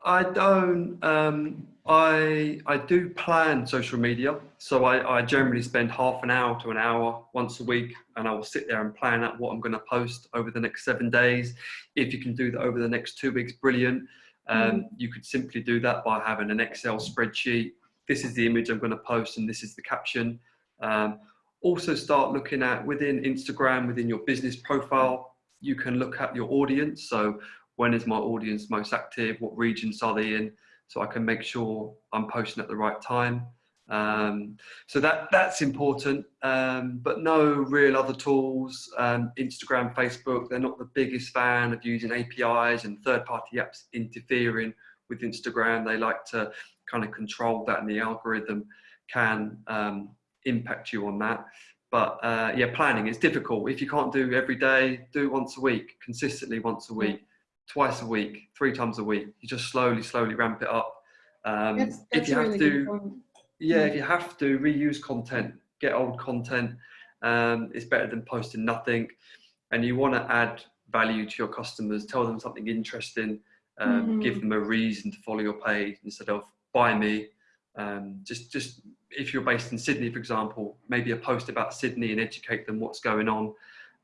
I don't. Um, I I do plan social media, so I, I generally spend half an hour to an hour once a week, and I will sit there and plan out what I'm going to post over the next seven days. If you can do that over the next two weeks, brilliant. Um, mm. You could simply do that by having an Excel spreadsheet. This is the image I'm going to post, and this is the caption. Um, also, start looking at within Instagram, within your business profile. You can look at your audience. So when is my audience most active, what regions are they in, so I can make sure I'm posting at the right time. Um, so that that's important, um, but no real other tools. Um, Instagram, Facebook, they're not the biggest fan of using APIs and third-party apps interfering with Instagram. They like to kind of control that, and the algorithm can um, impact you on that. But uh, yeah, planning is difficult. If you can't do every day, do once a week, consistently once a week twice a week, three times a week. You just slowly, slowly ramp it up. Um, that's, that's if you have really to, yeah, if you have to reuse content, get old content. Um, it's better than posting nothing. And you want to add value to your customers. Tell them something interesting. Um, mm. Give them a reason to follow your page instead of buy me. Um, just, just if you're based in Sydney, for example, maybe a post about Sydney and educate them what's going on.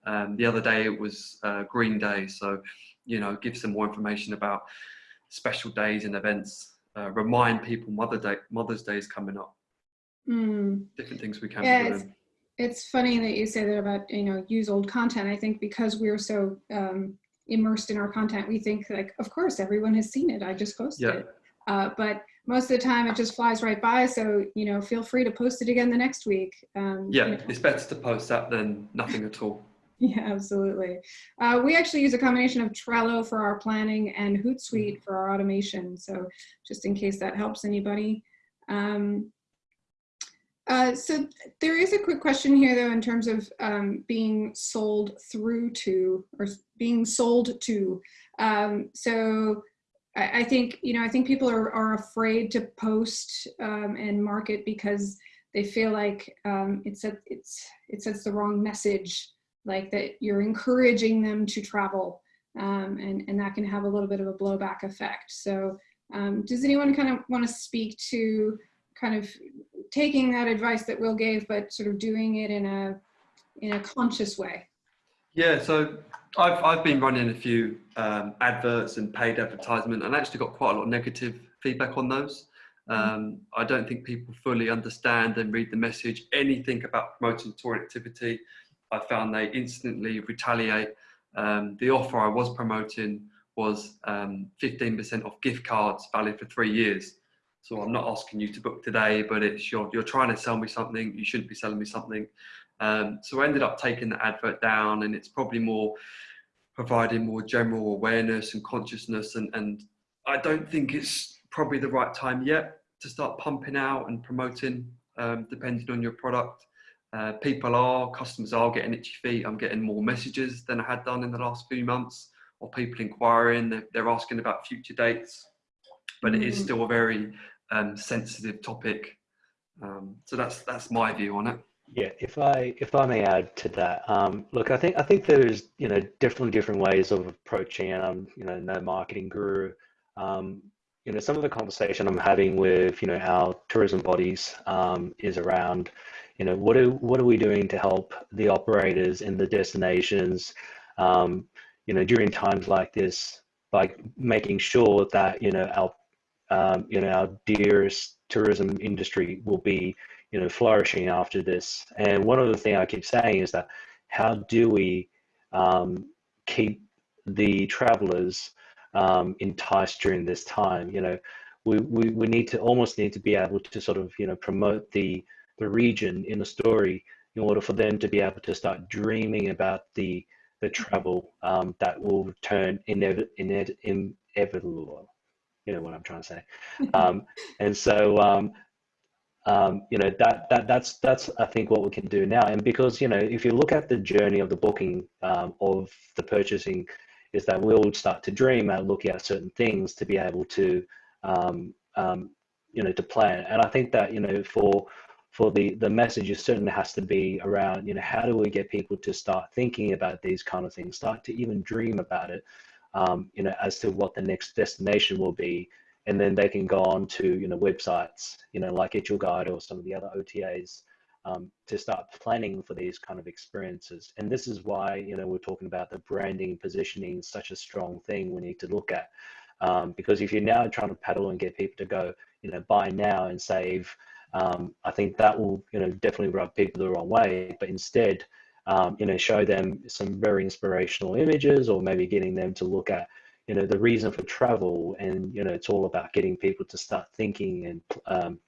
Um, the other day it was uh, Green Day, so you know, give some more information about special days and events. Uh, remind people Mother Day, Mother's Day is coming up. Mm. Different things we can Yeah, it's, it's funny that you say that about, you know, use old content. I think because we're so um, immersed in our content, we think like, of course, everyone has seen it. I just posted Yeah. it. Uh, but most of the time it just flies right by. So, you know, feel free to post it again the next week. Um, you Yeah, know. it's better to post that than nothing at all. Yeah, absolutely. Uh, we actually use a combination of Trello for our planning and Hootsuite for our automation. So just in case that helps anybody. Um, uh, so there is a quick question here though in terms of um, being sold through to or being sold to. Um, so I, I think, you know, I think people are, are afraid to post um, and market because they feel like um, it's, it sets the wrong message like that you're encouraging them to travel um, and, and that can have a little bit of a blowback effect. So um, does anyone kind of want to speak to kind of taking that advice that Will gave, but sort of doing it in a, in a conscious way? Yeah, so I've, I've been running a few um, adverts and paid advertisement and actually got quite a lot of negative feedback on those. Um, I don't think people fully understand and read the message, anything about promoting tour activity. I found they instantly retaliate. Um, the offer I was promoting was um, 15% off gift cards valid for three years. So I'm not asking you to book today, but it's you're, you're trying to sell me something. You shouldn't be selling me something. Um, so I ended up taking the advert down and it's probably more providing more general awareness and consciousness. And, and I don't think it's probably the right time yet to start pumping out and promoting, um, depending on your product. Uh, people are, customers are getting itchy feet. I'm getting more messages than I had done in the last few months or people inquiring. They're, they're asking about future dates, but it is Mm. still a very um, sensitive topic. Um, so that's that's my view on it. Yeah, if I if I may add to that, um, look, I think I think there's you know definitely different ways of approaching it. I'm you know no marketing guru. Um, you know some of the conversation I'm having with you know our tourism bodies um, is around you know what are what are we doing to help the operators and the destinations um, you know during times like this by making sure that you know our um, you know our dearest tourism industry will be you know flourishing after this? And one of the things i keep saying is that how do we um, keep the travelers um, enticed during this time? You know we, we, we need to almost need to be able to sort of you know promote the the region in a story in order for them to be able to start dreaming about the the travel um, that will return inev- inev- inevitable you know what i'm trying to say [LAUGHS] um, and so um, um, you know that that that's that's I think what we can do now. And because you know if you look at the journey of the booking um, of the purchasing, is that we'll start to dream and look at certain things to be able to um, um, you know to plan. And I think that you know for for the the message certainly has to be around you know how do we get people to start thinking about these kind of things, start to even dream about it, um, you know as to what the next destination will be and then they can go on to you know websites you know like Get Your Guide or some of the other OTAs um, to start planning for these kind of experiences. And this is why you know we're talking about the branding positioning such a strong thing we need to look at um, because if you're now trying to paddle and get people to go you know buy now and save, um, I think that will you know definitely rub people the wrong way. But instead. Um, you know, show them some very inspirational images, or maybe getting them to look at you know the reason for travel and you know it's all about getting people to start thinking and um,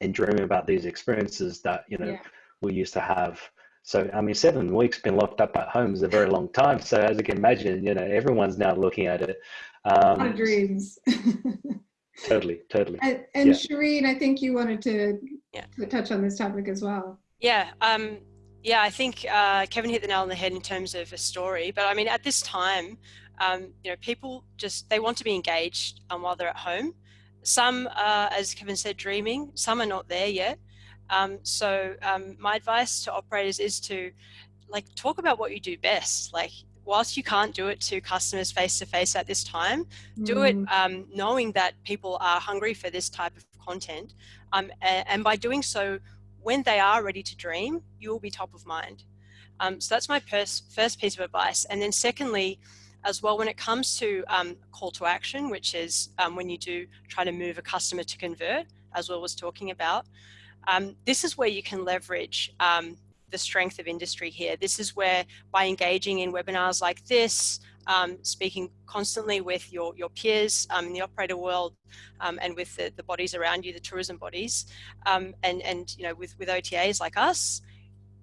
and dreaming about these experiences that you know Yeah. we used to have so i mean seven weeks been locked up at home is a very long time so as you can imagine you know everyone's now looking at it um, of dreams. [LAUGHS] totally totally and and Yeah. Shireen, I think you wanted to, Yeah. to touch on this topic as well. Yeah, um, yeah, I think uh, Kevin hit the nail on the head in terms of a story. But I mean, at this time, um, you know, people just they want to be engaged um, while they're at home. Some, uh, as Kevin said, dreaming. Some are not there yet. Um, so um, my advice to operators is to like talk about what you do best. Like whilst you can't do it to customers face to face at this time, do it Mm. um, knowing that people are hungry for this type of content. Um, and, and by doing so, when they are ready to dream, you will be top of mind. Um, so that's my first piece of advice. And then secondly, as well, when it comes to um, call to action, which is um, when you do try to move a customer to convert, as Will was talking about, um, this is where you can leverage um, the strength of industry here. This is where by engaging in webinars like this, um, speaking constantly with your, your peers um, in the operator world um, and with the, the bodies around you, the tourism bodies, um, and, and you know, with, with OTAs like us,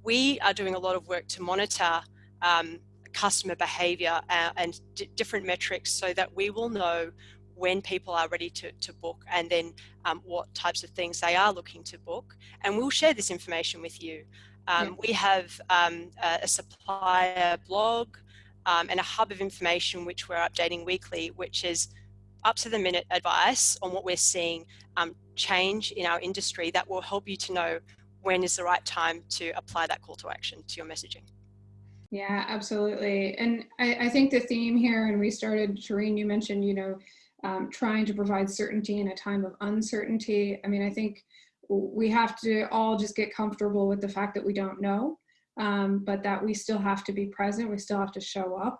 we are doing a lot of work to monitor um, customer behavior uh, and different metrics so that we will know when people are ready to, to book and then um, what types of things they are looking to book. And we'll share this information with you. Um. We have um, a, a, supplier blog um, and a hub of information which we're updating weekly, which is up to the minute advice on what we're seeing um, change in our industry that will help you to know when is the right time to apply that call to action to your messaging. Yeah, absolutely. And I, I think the theme here, and we started, Shireen, you mentioned, you know, um, trying to provide certainty in a time of uncertainty. I mean, I think we have to all just get comfortable with the fact that we don't know, um, but that we still have to be present. We still have to show up.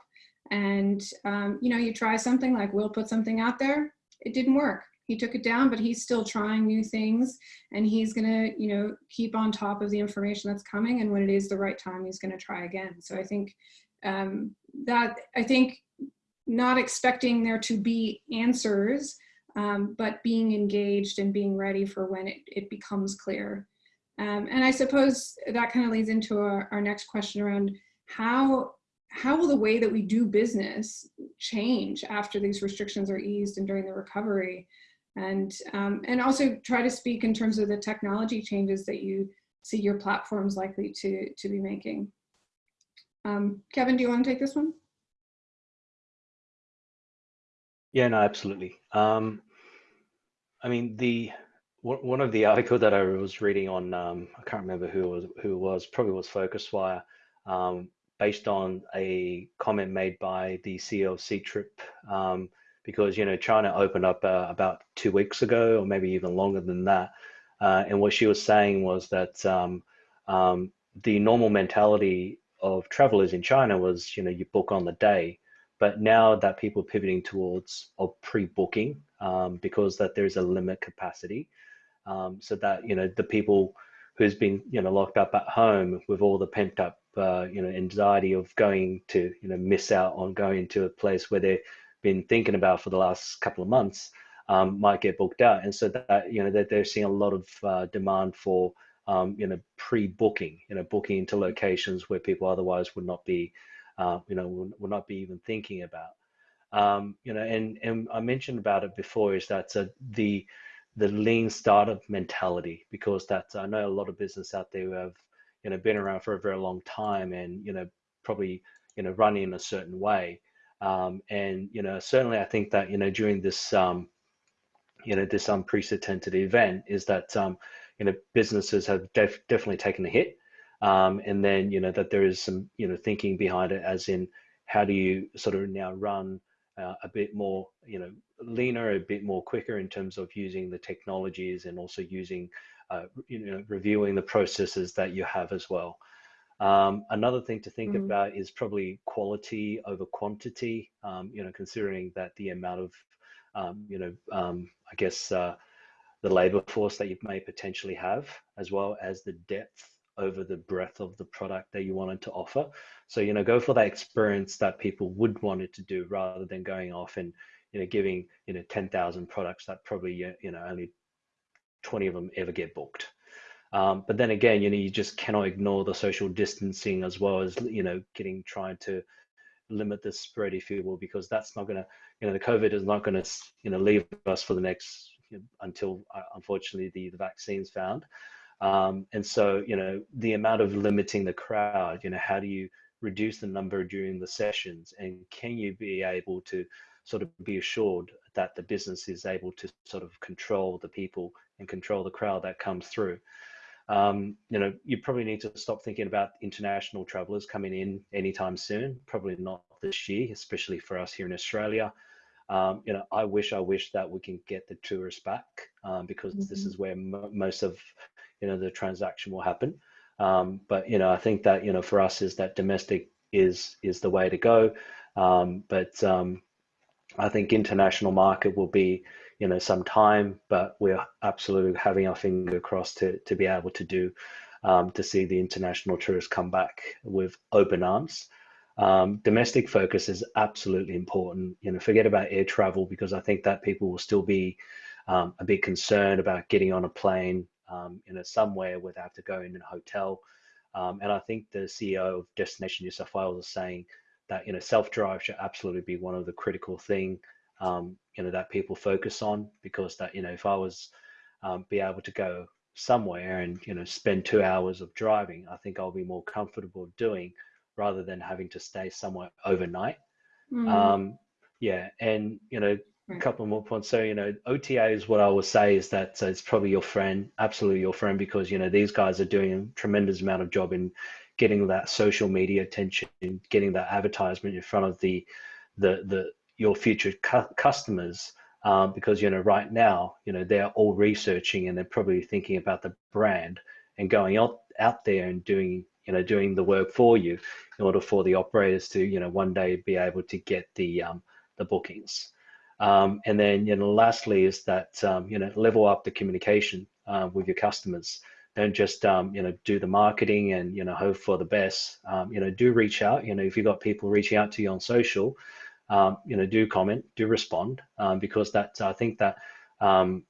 And, um, you know, you try something like Will put something out there, it didn't work. He took it down, but he's still trying new things and he's going to, you know, keep on top of the information that's coming. And when it is the right time, he's going to try again. So I think um, that, I think not expecting there to be answers, um, but being engaged and being ready for when it, it becomes clear. Um, and I suppose that kind of leads into our, our next question around how how will the way that we do business change after these restrictions are eased and during the recovery? And, um, and also try to speak in terms of the technology changes that you see your platforms likely to, to be making. Um, Kevin, do you want to take this one? Yeah, no, absolutely. Um, I mean, the one of the article that I was reading on, um, I can't remember who was who was probably was PhocusWire, um, based on a comment made by the CEO of Ctrip, um, because you know China opened up uh, about two weeks ago, or maybe even longer than that, uh, and what she was saying was that um, um, the normal mentality of travelers in China was, you know, you book on the day, but now that people are pivoting towards of pre-booking um, because that there's a limit capacity, um, so that you know the people who's been you know locked up at home with all the pent up uh, you know anxiety of going to you know miss out on going to a place where they've been thinking about for the last couple of months um, might get booked out, and so that you know that they're seeing a lot of uh, demand for um, you know pre-booking, you know booking into locations where people otherwise would not be uh, you know would, would, not be even thinking about. Um, you know, and and I mentioned about it before is that uh, the the lean startup mentality because that I know a lot of business out there who have you know been around for a very long time and you know probably you know running in a certain way um, and you know certainly I think that you know during this um, you know this unprecedented event is that um, you know businesses have def definitely taken a hit um, and then you know that there is some you know thinking behind it as in how do you sort of now run uh, a bit more you know leaner a bit more quicker in terms of using the technologies and also using uh, you know reviewing the processes that you have as well um, another thing to think mm. about is probably quality over quantity um, you know considering that the amount of um, you know um, i guess uh, the labor force that you may potentially have as well as the depth over the breadth of the product that you wanted to offer. So, you know, go for that experience that people would want it to do rather than going off and, you know, giving, you know, 10,000 products that probably, you know, only 20 of them ever get booked. Um, but then again, you know, you just cannot ignore the social distancing as well as, you know, getting, trying to limit the spread, if you will, because that's not going to, you know, the COVID is not going to, you know, leave us for the next, you know, until uh, unfortunately the, the vaccine's found. Um, and so, you know, the amount of limiting the crowd, you know, how do you reduce the number during the sessions? And can you be able to sort of be assured that the business is able to sort of control the people and control the crowd that comes through? Um, you know, you probably need to stop thinking about international travelers coming in anytime soon. Probably not this year, especially for us here in Australia. Um, you know, I wish, I wish that we can get the tourists back um, because this Mhm. is where mo most of, you know, the transaction will happen. Um, but you know, I think that you know, for us, is that domestic is is the way to go. Um, but um, I think international market will be, you know, some time, but we're absolutely having our finger crossed to to be able to do um, to see the international tourists come back with open arms. Um, domestic focus is absolutely important. You know, forget about air travel because I think that people will still be um, a bit concerned about getting on a plane, um, you know, somewhere where they have to go in a hotel. Um, and I think the CEO of Destination New South Wales is saying that you know self-drive should absolutely be one of the critical thing um, you know that people focus on because that you know if I was um, be able to go somewhere and you know spend two hours of driving, I think I'll be more comfortable doing rather than having to stay somewhere overnight. Mm, Um, yeah, and you know, a couple more points. So you know, OTA is what I will say is that uh, it's probably your friend, absolutely your friend, because you know these guys are doing a tremendous amount of job in getting that social media attention, getting that advertisement in front of the the the your future cu- customers. Um, because you know right now you know they're all researching and they're probably thinking about the brand and going out out there and doing you know doing the work for you in order for the operators to you know one day be able to get the um, the bookings um, and then you know lastly is that um, you know level up the communication uh, with your customers don't just um, you know do the marketing and you know hope for the best um, you know do reach out you know if you've got people reaching out to you on social um, you know do comment do respond um, because that I think that um,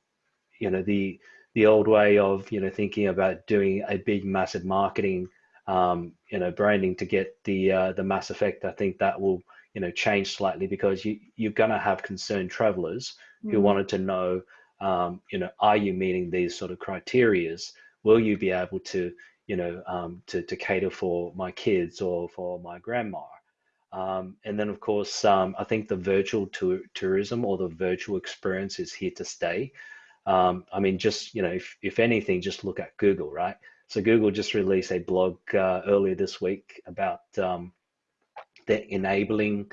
you know the the old way of you know thinking about doing a big massive marketing um, you know branding to get the uh, the mass effect i think that will you know change slightly because you you're going to have concerned travelers who mm, wanted to know um, you know are you meeting these sort of criterias? Will you be able to you know um, to, to cater for my kids or for my grandma? Um, and then of course um, i think the virtual tour, tourism or the virtual experience is here to stay. Um, I mean, just you know, if if anything, just look at Google, right? So Google just released a blog uh, earlier this week about um, enabling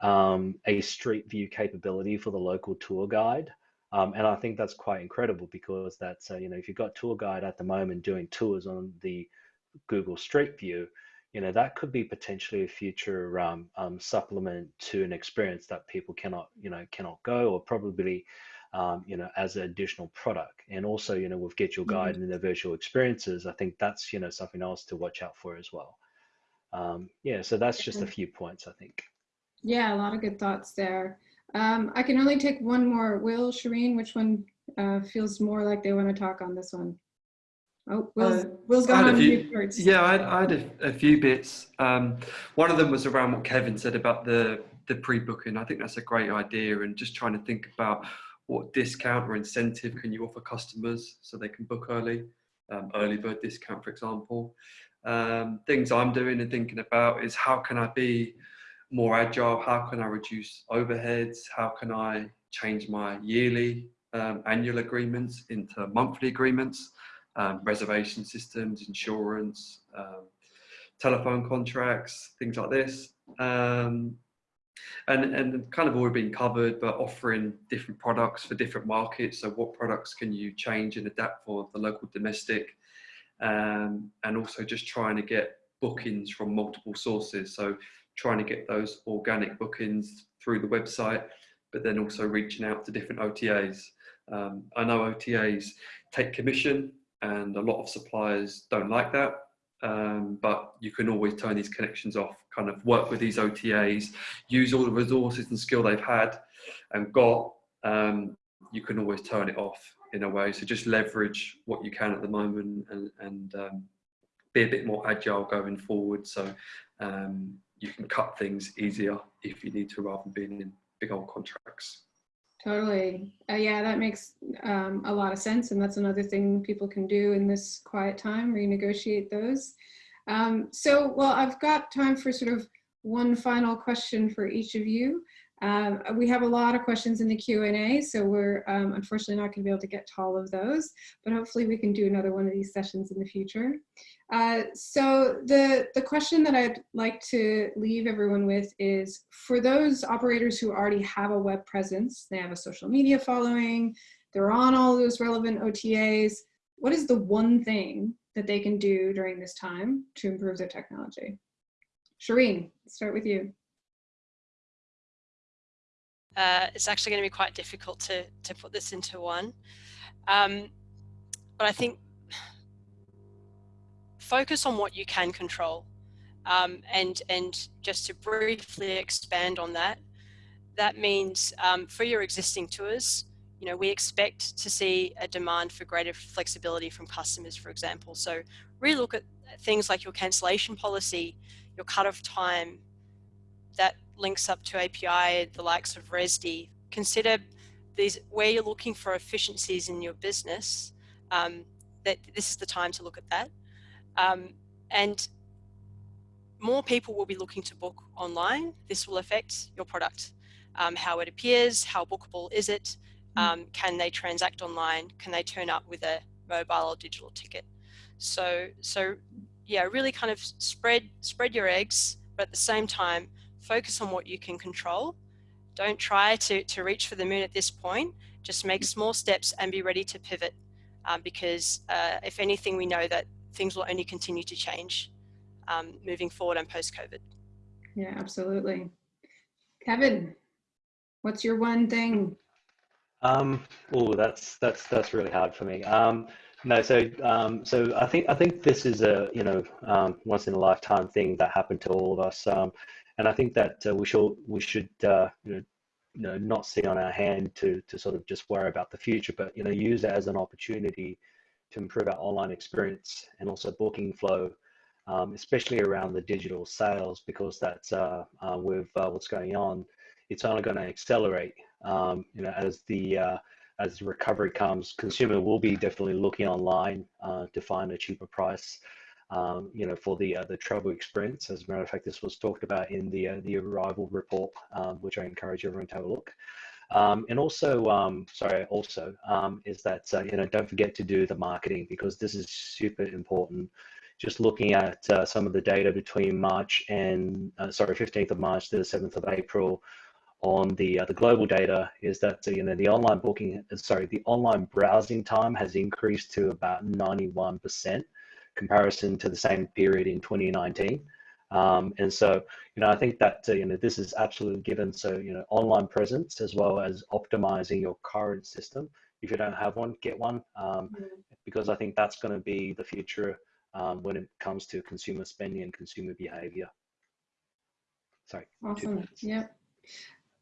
um, a street view capability for the local tour guide, um, and I think that's quite incredible because that's uh, you know, if you've got tour guide at the moment doing tours on the Google Street View, you know, that could be potentially a future um, um, supplement to an experience that people cannot, you know, cannot go or probably, um, you know, as an additional product. And also, you know, with Get Your Guide and the virtual experiences, I think that's, you know, something else to watch out for as well. Um, yeah, so that's just a few points, I think. Yeah, a lot of good thoughts there. Um, I can only take one more. Will, Shireen, which one uh, feels more like they want to talk on this one? Oh, Will's, Uh, Will's I had gone a on few- mute. Yeah, I had, I had a, a few bits. Um, one of them was around what Kevin said about the the pre-booking. I think that's a great idea, and just trying to think about what discount or incentive can you offer customers so they can book early, um, early bird discount, for example. Um, things I'm doing and thinking about is how can I be more agile? How can I reduce overheads? How can I change my yearly, um, annual agreements into monthly agreements? um, reservation systems, insurance, um, telephone contracts, things like this. Um, and, and kind of already been covered, but offering different products for different markets. So what products can you change and adapt for the local domestic? Um, and also just trying to get bookings from multiple sources. So trying to get those organic bookings through the website, but then also reaching out to different OTAs. Um, I know OTAs take commission and a lot of suppliers don't like that. Um, but you can always turn these connections off, kind of work with these OTAs, use all the resources and skill they've had and got. Um, you can always turn it off in a way. So just leverage what you can at the moment and, and um, be a bit more agile going forward. So um, you can cut things easier if you need to rather than being in big old contracts. Totally. Uh, yeah, that makes um, a lot of sense. And that's another thing people can do in this quiet time, renegotiate those. Um, so, well, I've got time for sort of one final question for each of you. Um, we have a lot of questions in the Q&A, so we're um, unfortunately not going to be able to get to all of those, but hopefully we can do another one of these sessions in the future. Uh, so the, the question that I'd like to leave everyone with is, for those operators who already have a web presence, they have a social media following, they're on all those relevant OTAs, what is the one thing that they can do during this time to improve their technology? Shireen, start with you uh, it's actually going to be quite difficult to, to put this into one. Um, but I think focus on what you can control. Um, and, and just to briefly expand on that, that means um, for your existing tours, you know, we expect to see a demand for greater flexibility from customers, for example. So really look at things like your cancellation policy, your cutoff time, that links up to API, the likes of Rezdy, consider these where you're looking for efficiencies in your business, um, that this is the time to look at that. Um, and more people will be looking to book online. This will affect your product, um, how it appears, how bookable is it, mm. um, can they transact online, can they turn up with a mobile or digital ticket. So, so yeah, really kind of spread, spread your eggs, but at the same time, focus on what you can control. Don't try to, to reach for the moon at this point. Just make small steps and be ready to pivot um, because uh, if anything, we know that things will only continue to change um, moving forward and post-COVID. Yeah, absolutely. Kevin, what's your one thing? Um, oh, that's that's that's really hard for me. Um, no, so um, so I think I think this is a you know um, once in a lifetime thing that happened to all of us. Um, and I think that uh, we should we should uh, you know you know not sit on our hand to to sort of just worry about the future, but you know use it as an opportunity to improve our online experience and also booking flow, um, especially around the digital sales because that's uh, uh with uh, what's going on, it's only going to accelerate. Um, you know as the uh, as recovery comes, consumer will be definitely looking online to find a cheaper price um, you know, for the uh, the travel experience. As a matter of fact, this was talked about in the uh, the Arival report, um, which I encourage everyone to have a look. Um, and also, um, sorry, also um, is that uh, you know don't forget to do the marketing because this is super important. Just looking at uh, some of the data between March and uh, sorry, 15th of March to the 7th of April on the uh, the global data is that you know the online booking sorry the online browsing time has increased to about 91 percent comparison to the same period in 2019. Um, and so, you know, I think that, uh, you know, this is absolutely given. So, you know, online presence as well as optimizing your current system. If you don't have one, get one, um, mm-hmm. because I think that's going to be the future um, when it comes to consumer spending and consumer behavior. Sorry. Awesome. Yep.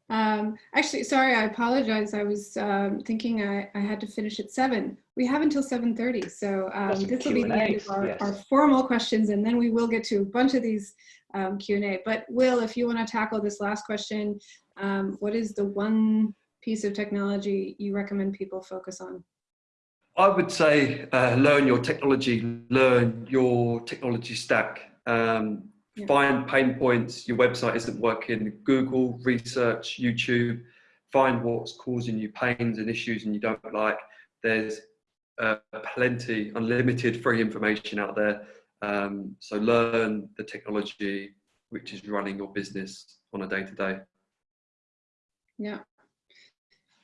Um, actually, sorry, I apologize. I was um, thinking I, I, had to finish at seven. We have until 7.30, so um, this will be the end of our, yes. our, formal questions, and then we will get to a bunch of these um, Q&A. But Will, if you want to tackle this last question, um, what is the one piece of technology you recommend people focus on? I would say uh, learn your technology, learn your technology stack. Um, yeah. find pain points, your website isn't working, Google, research, YouTube, find what's causing you pains and issues and you don't like. There's uh, plenty, unlimited free information out there. Um, so learn the technology which is running your business on a day to day. Yeah.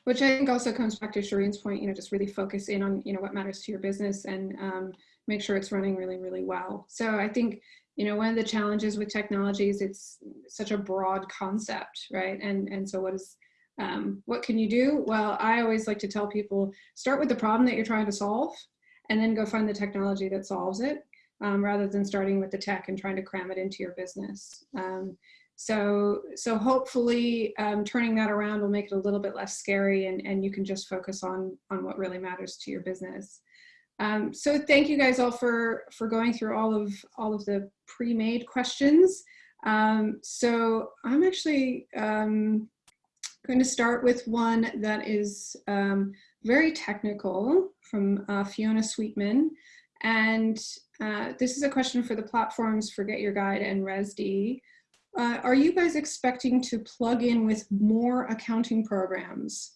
Which I think also comes back to Shireen's point, you know, just really focus in on, you know, what matters to your business and um, make sure it's running really, really well. So I think you know, one of the challenges with technology is it's such a broad concept, right? And, and so what is, um, what can you do? Well, I always like to tell people, start with the problem that you're trying to solve and then go find the technology that solves it um, rather than starting with the tech and trying to cram it into your business. Um, so, so hopefully um, turning that around will make it a little bit less scary and, and you can just focus on, on what really matters to your business. Um, so thank you guys all for, for going through all of, all of the pre-made questions. Um, so I'm actually um, going to start with one that is um, very technical from uh, Fiona Sweetman. And uh, this is a question for the platforms Forget Your Guide and Rezdy. uh, are you guys expecting to plug in with more accounting programs?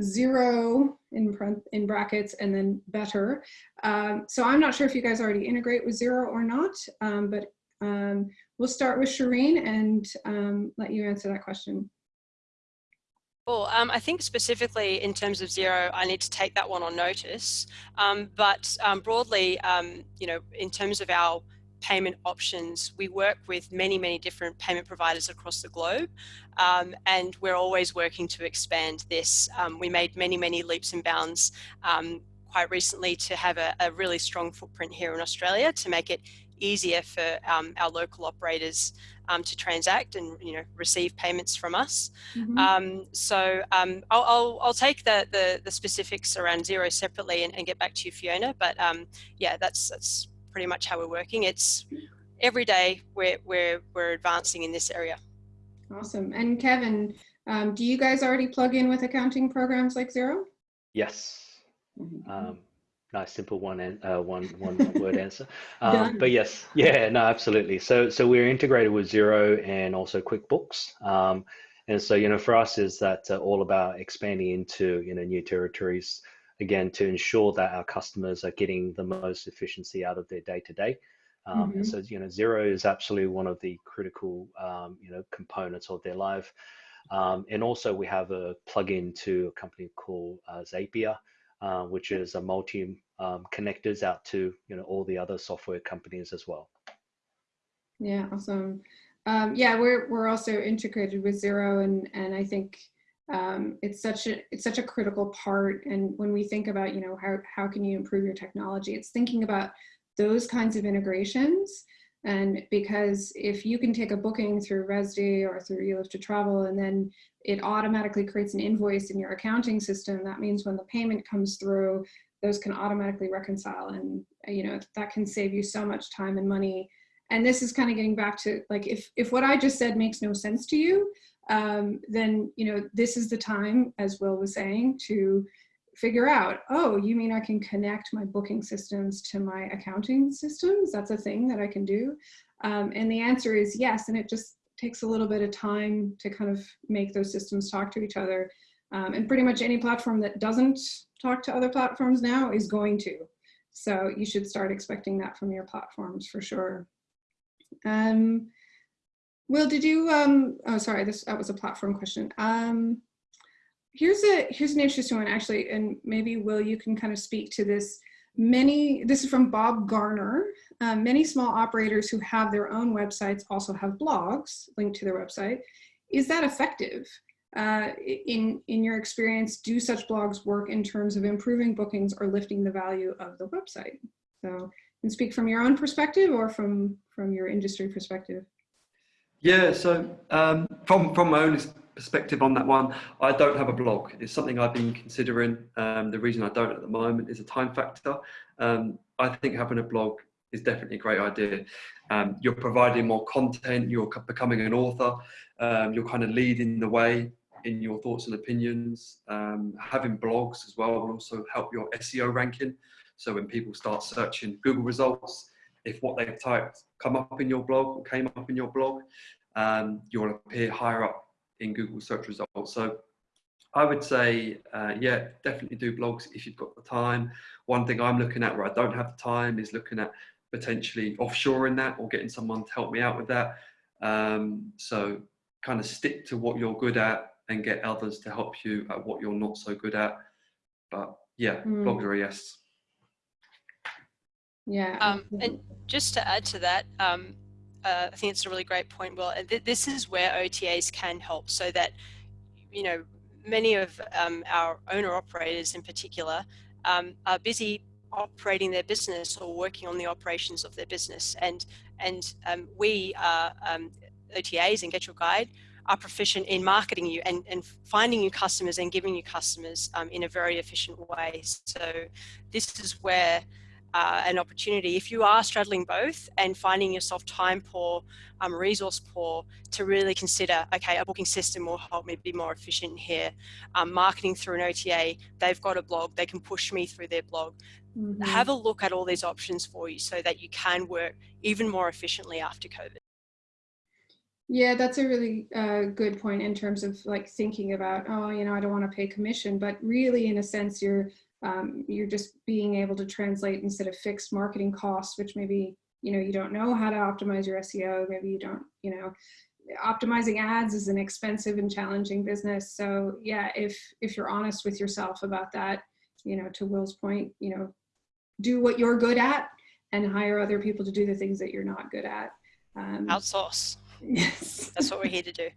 Xero in, in brackets and then better. Um, so I'm not sure if you guys already integrate with Xero or not, um, but um, we'll start with Shireen and um, let you answer that question. Well, um, I think specifically in terms of Xero, I need to take that one on notice. Um, but um, broadly, um, you know, in terms of our payment options, we work with many, many different payment providers across the globe. Um, and we're always working to expand this. Um, we made many, many leaps and bounds quite recently to have a, a, really strong footprint here in Australia to make it easier for our local operators um, to transact and you know receive payments from us. Mm -hmm. um, so um, I'll, I'll, I'll, take the, the, the specifics around Xero separately and, and, get back to you, Fiona. But um, yeah, that's that's pretty much how we're working. It's every day we're we're we're advancing in this area. Awesome. And Kevin, um, do you guys already plug in with accounting programs like Xero? Yes. Mm -hmm nice simple one uh, one one [LAUGHS] word answer um, but yes yeah no absolutely so so we're integrated with Xero and also quickbooks um, and so you know for us is that uh, all about expanding into you know new territories again to ensure that our customers are getting the most efficiency out of their day to day um, mm -hmm. and so you know Xero is absolutely one of the critical um, you know components of their life um, and also we have a plug-in to a company called uh, Zapier uh, which is a multi um, connectors out to you know all the other software companies as well. Yeah, awesome. Um, yeah, we're we're also integrated with Xero, and and I think um, it's such a it's such a critical part. And when we think about you know how how can you improve your technology, it's thinking about those kinds of integrations. And because if you can take a booking through Rezdy or through eLift to Travel, and then it automatically creates an invoice in your accounting system, that means when the payment comes through, those can automatically reconcile and you know that can save you so much time and money and this is kind of getting back to like if if what i just said makes no sense to you um, then you know this is the time as will was saying to figure out oh you mean i can connect my booking systems to my accounting systems that's a thing that i can do um, and the answer is yes and it just takes a little bit of time to kind of make those systems talk to each other um, and pretty much any platform that doesn't talk to other platforms now is going to. So you should start expecting that from your platforms for sure. Um, Will, did you, um, oh, sorry, this that was a platform question. Um, here's a here's an interesting one actually, and maybe Will, you can kind of speak to this. Many, this is from Bob Garner. Um, many small operators who have their own websites also have blogs linked to their website. Is that effective? uh, in, in your experience, do such blogs work in terms of improving bookings or lifting the value of the website? So you can speak from your own perspective or from, from your industry perspective. Yeah, so um, from, from my own perspective on that one, I don't have a blog. It's something I've been considering. Um, the reason I don't at the moment is a time factor. Um, I think having a blog is definitely a great idea. Um, you're providing more content, you're becoming an author, um, you're kind of leading the way in your thoughts and opinions. Um, having blogs as well will also help your SEO ranking. So when people start searching Google results, if what they've typed come up in your blog or came up in your blog, um, you'll appear higher up in Google search results. So I would say, uh, yeah, definitely do blogs if you've got the time. One thing I'm looking at where I don't have the time is looking at potentially offshoring that or getting someone to help me out with that. Um, so kind of stick to what you're good at and get others to help you at what you're not so good at. But yeah, mm. blogs are a yes. Yeah. Um, and just to add to that, um, uh, I think it's a really great point. Well, th this is where OTAs can help so that, you know, many of um, our owner operators in particular um, are busy operating their business or working on the operations of their business. And, and um, we are um, OTAs and Get Your Guide are proficient in marketing you and, and finding you customers and giving you customers um, in a very efficient way. So this is where uh, an opportunity, if you are straddling both and finding yourself time poor, um, resource poor, to really consider, okay, a booking system will help me be more efficient here. Um, marketing through an OTA, they've got a blog, they can push me through their blog. Mm -hmm. Have a look at all these options for you so that you can work even more efficiently after COVID. Yeah, that's a really uh, good point in terms of like thinking about, oh, you know, I don't want to pay commission, but really in a sense, you're um, you're just being able to translate instead of fixed marketing costs, which maybe, you know, you don't know how to optimize your SEO. Maybe you don't, you know, optimizing ads is an expensive and challenging business. So yeah, if, if you're honest with yourself about that, you know, to Will's point, you know, do what you're good at and hire other people to do the things that you're not good at. Um, Outsource. [LAUGHS] Yes. That's what we're here to do.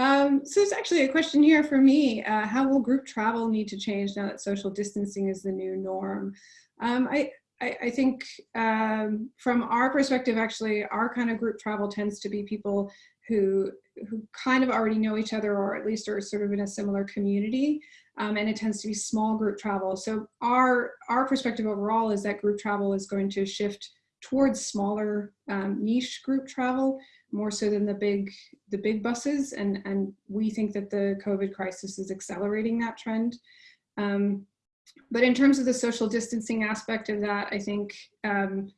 Um, so it's actually a question here for me. Uh, how will group travel need to change now that social distancing is the new norm? Um, I, I, I, think um, from our perspective, actually, our kind of group travel tends to be people who, who kind of already know each other or at least are sort of in a similar community. Um, and it tends to be small group travel. So our, our perspective overall is that group travel is going to shift towards smaller um, niche group travel more so than the big the big buses and and we think that the covid crisis is accelerating that trend. Um, but in terms of the social distancing aspect of that i think um,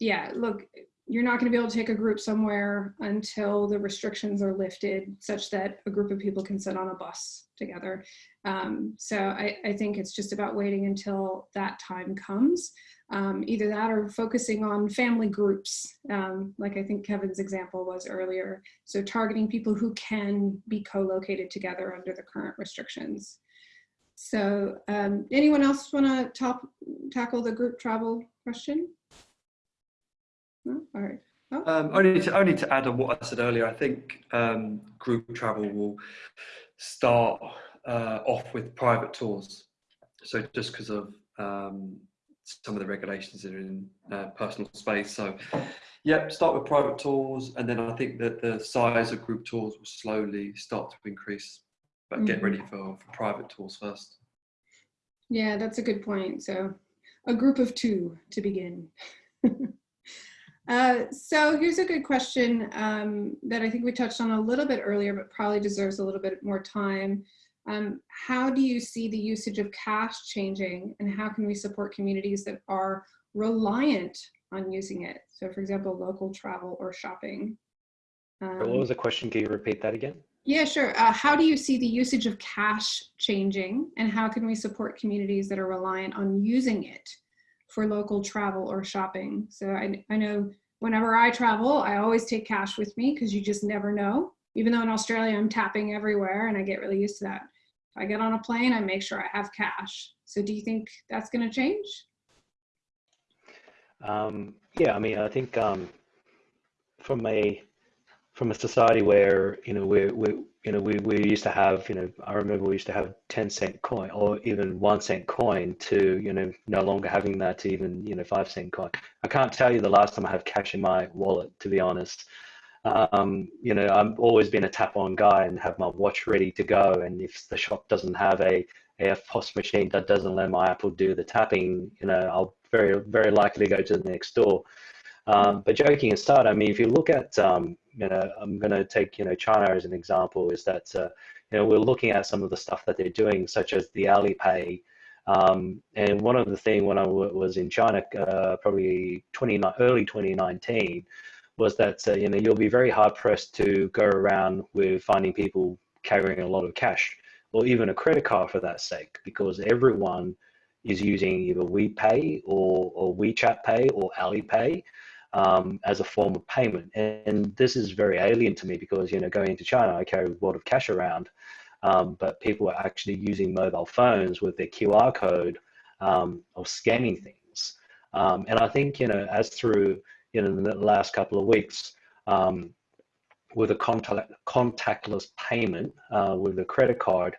yeah look you're not going to be able to take a group somewhere until the restrictions are lifted such that a group of people can sit on a bus together. Um, so I, I think it's just about waiting until that time comes um, either that or focusing on family groups, um, like I think Kevin's example was earlier. So targeting people who can be co-located together under the current restrictions. So um, anyone else want to tackle the group travel question? No? All right. Oh. Um, only, to, only to add on what I said earlier, I think um, group travel will start uh, off with private tours. So just because of um, some of the regulations that are in uh, personal space. So, yeah, start with private tours, and then I think that the size of group tours will slowly start to increase. But mm -hmm. get ready mm-hmm. for, for private tours first. Yeah, that's a good point. So, a group of two to begin. [LAUGHS] uh, so here's a good question um, that I think we touched on a little bit earlier, but probably deserves a little bit more time. Um, how do you see the usage of cash changing and how can we support communities that are reliant on using it? So for example, local travel or shopping. Um, what was the question? Can you repeat that again? Yeah, sure. Uh, how do you see the usage of cash changing and how can we support communities that are reliant on using it for local travel or shopping? So I, I know whenever I travel, I always take cash with me because you just never know. Even though in Australia I'm tapping everywhere and I get really used to that. If I get on a plane, I make sure I have cash. So do you think that's going to change? Um, yeah, I mean, I think um, from a from a society where you know we we you know we, we used to have you know I remember we used to have ten cent coin or even one cent coin to you know no longer having that to even you know five cent coin. I can't tell you the last time I have cash in my wallet to be honest. Um, you know, I've always been a tap on guy and have my watch ready to go. And if the shop doesn't have a EFTPOS machine that doesn't let my Apple do the tapping, you know, I'll very, very likely go to the next door. Um, but joking aside, I mean, if you look at, um, you know, I'm going to take, you know, China as an example, is that, uh, you know, we're looking at some of the stuff that they're doing, such as the Alipay. Um, and one of the things when I was in China, uh, probably 20, early 2019, was that uh, you know you'll be very hard pressed to go around with finding people carrying a lot of cash or even a credit card for that sake because everyone is using either WePay or, or WeChat Pay or Alipay um, as a form of payment. And this is very alien to me because, you know, going to China, I carry a lot of cash around, um, but people are actually using mobile phones with their QR code um, of scanning things. Um, and I think, you know, as through in the last couple of weeks um, with a contact, contactless payment uh, with a credit card,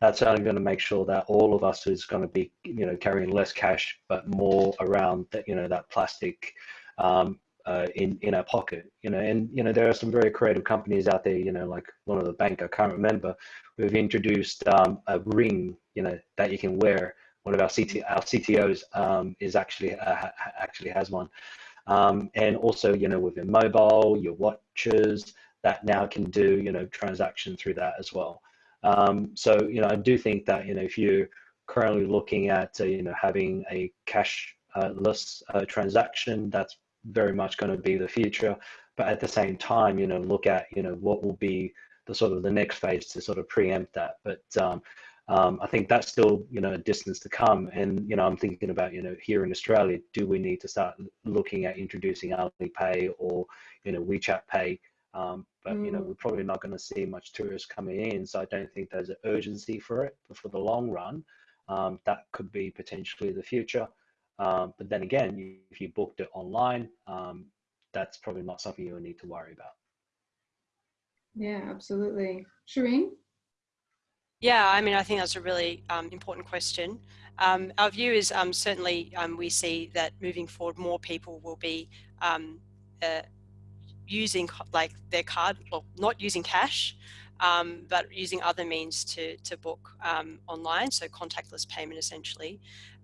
that's only going to make sure that all of us is going to be, you know, carrying less cash, but more around that, you know, that plastic um, uh, in in our pocket, you know, and you know there are some very creative companies out there, you know, like one of the bank I can't remember, we've introduced um, a ring, you know, that you can wear. One of our CT our CTOs um, is actually uh, actually has one, um, and also, you know, with your mobile, your watches, that now can do, you know, transaction through that as well. Um, so, you know, I do think that, you know, if you're currently looking at, uh, you know, having a cashless uh, transaction, that's very much going to be the future. But at the same time, you know, look at you know what will be the sort of the next phase to sort of preempt that. But um, um, I think that's still you know a distance to come. And you know, I'm thinking about you know here in Australia, do we need to start looking at introducing Alipay or you know WeChat Pay? Um, but you know, Mm. we're probably not going to see much tourists coming in, so I don't think there's an urgency for it. But for the long run, um, that could be potentially the future. Um, but then again, you, if you booked it online, um, that's probably not something you need to worry about. Yeah, absolutely. Shireen? Yeah, I mean, I think that's a really um, important question. Um, our view is um, certainly um, we see that moving forward, more people will be um, uh, using like their card, well, not using cash, um, but using other means to to book um, online, so contactless payment essentially.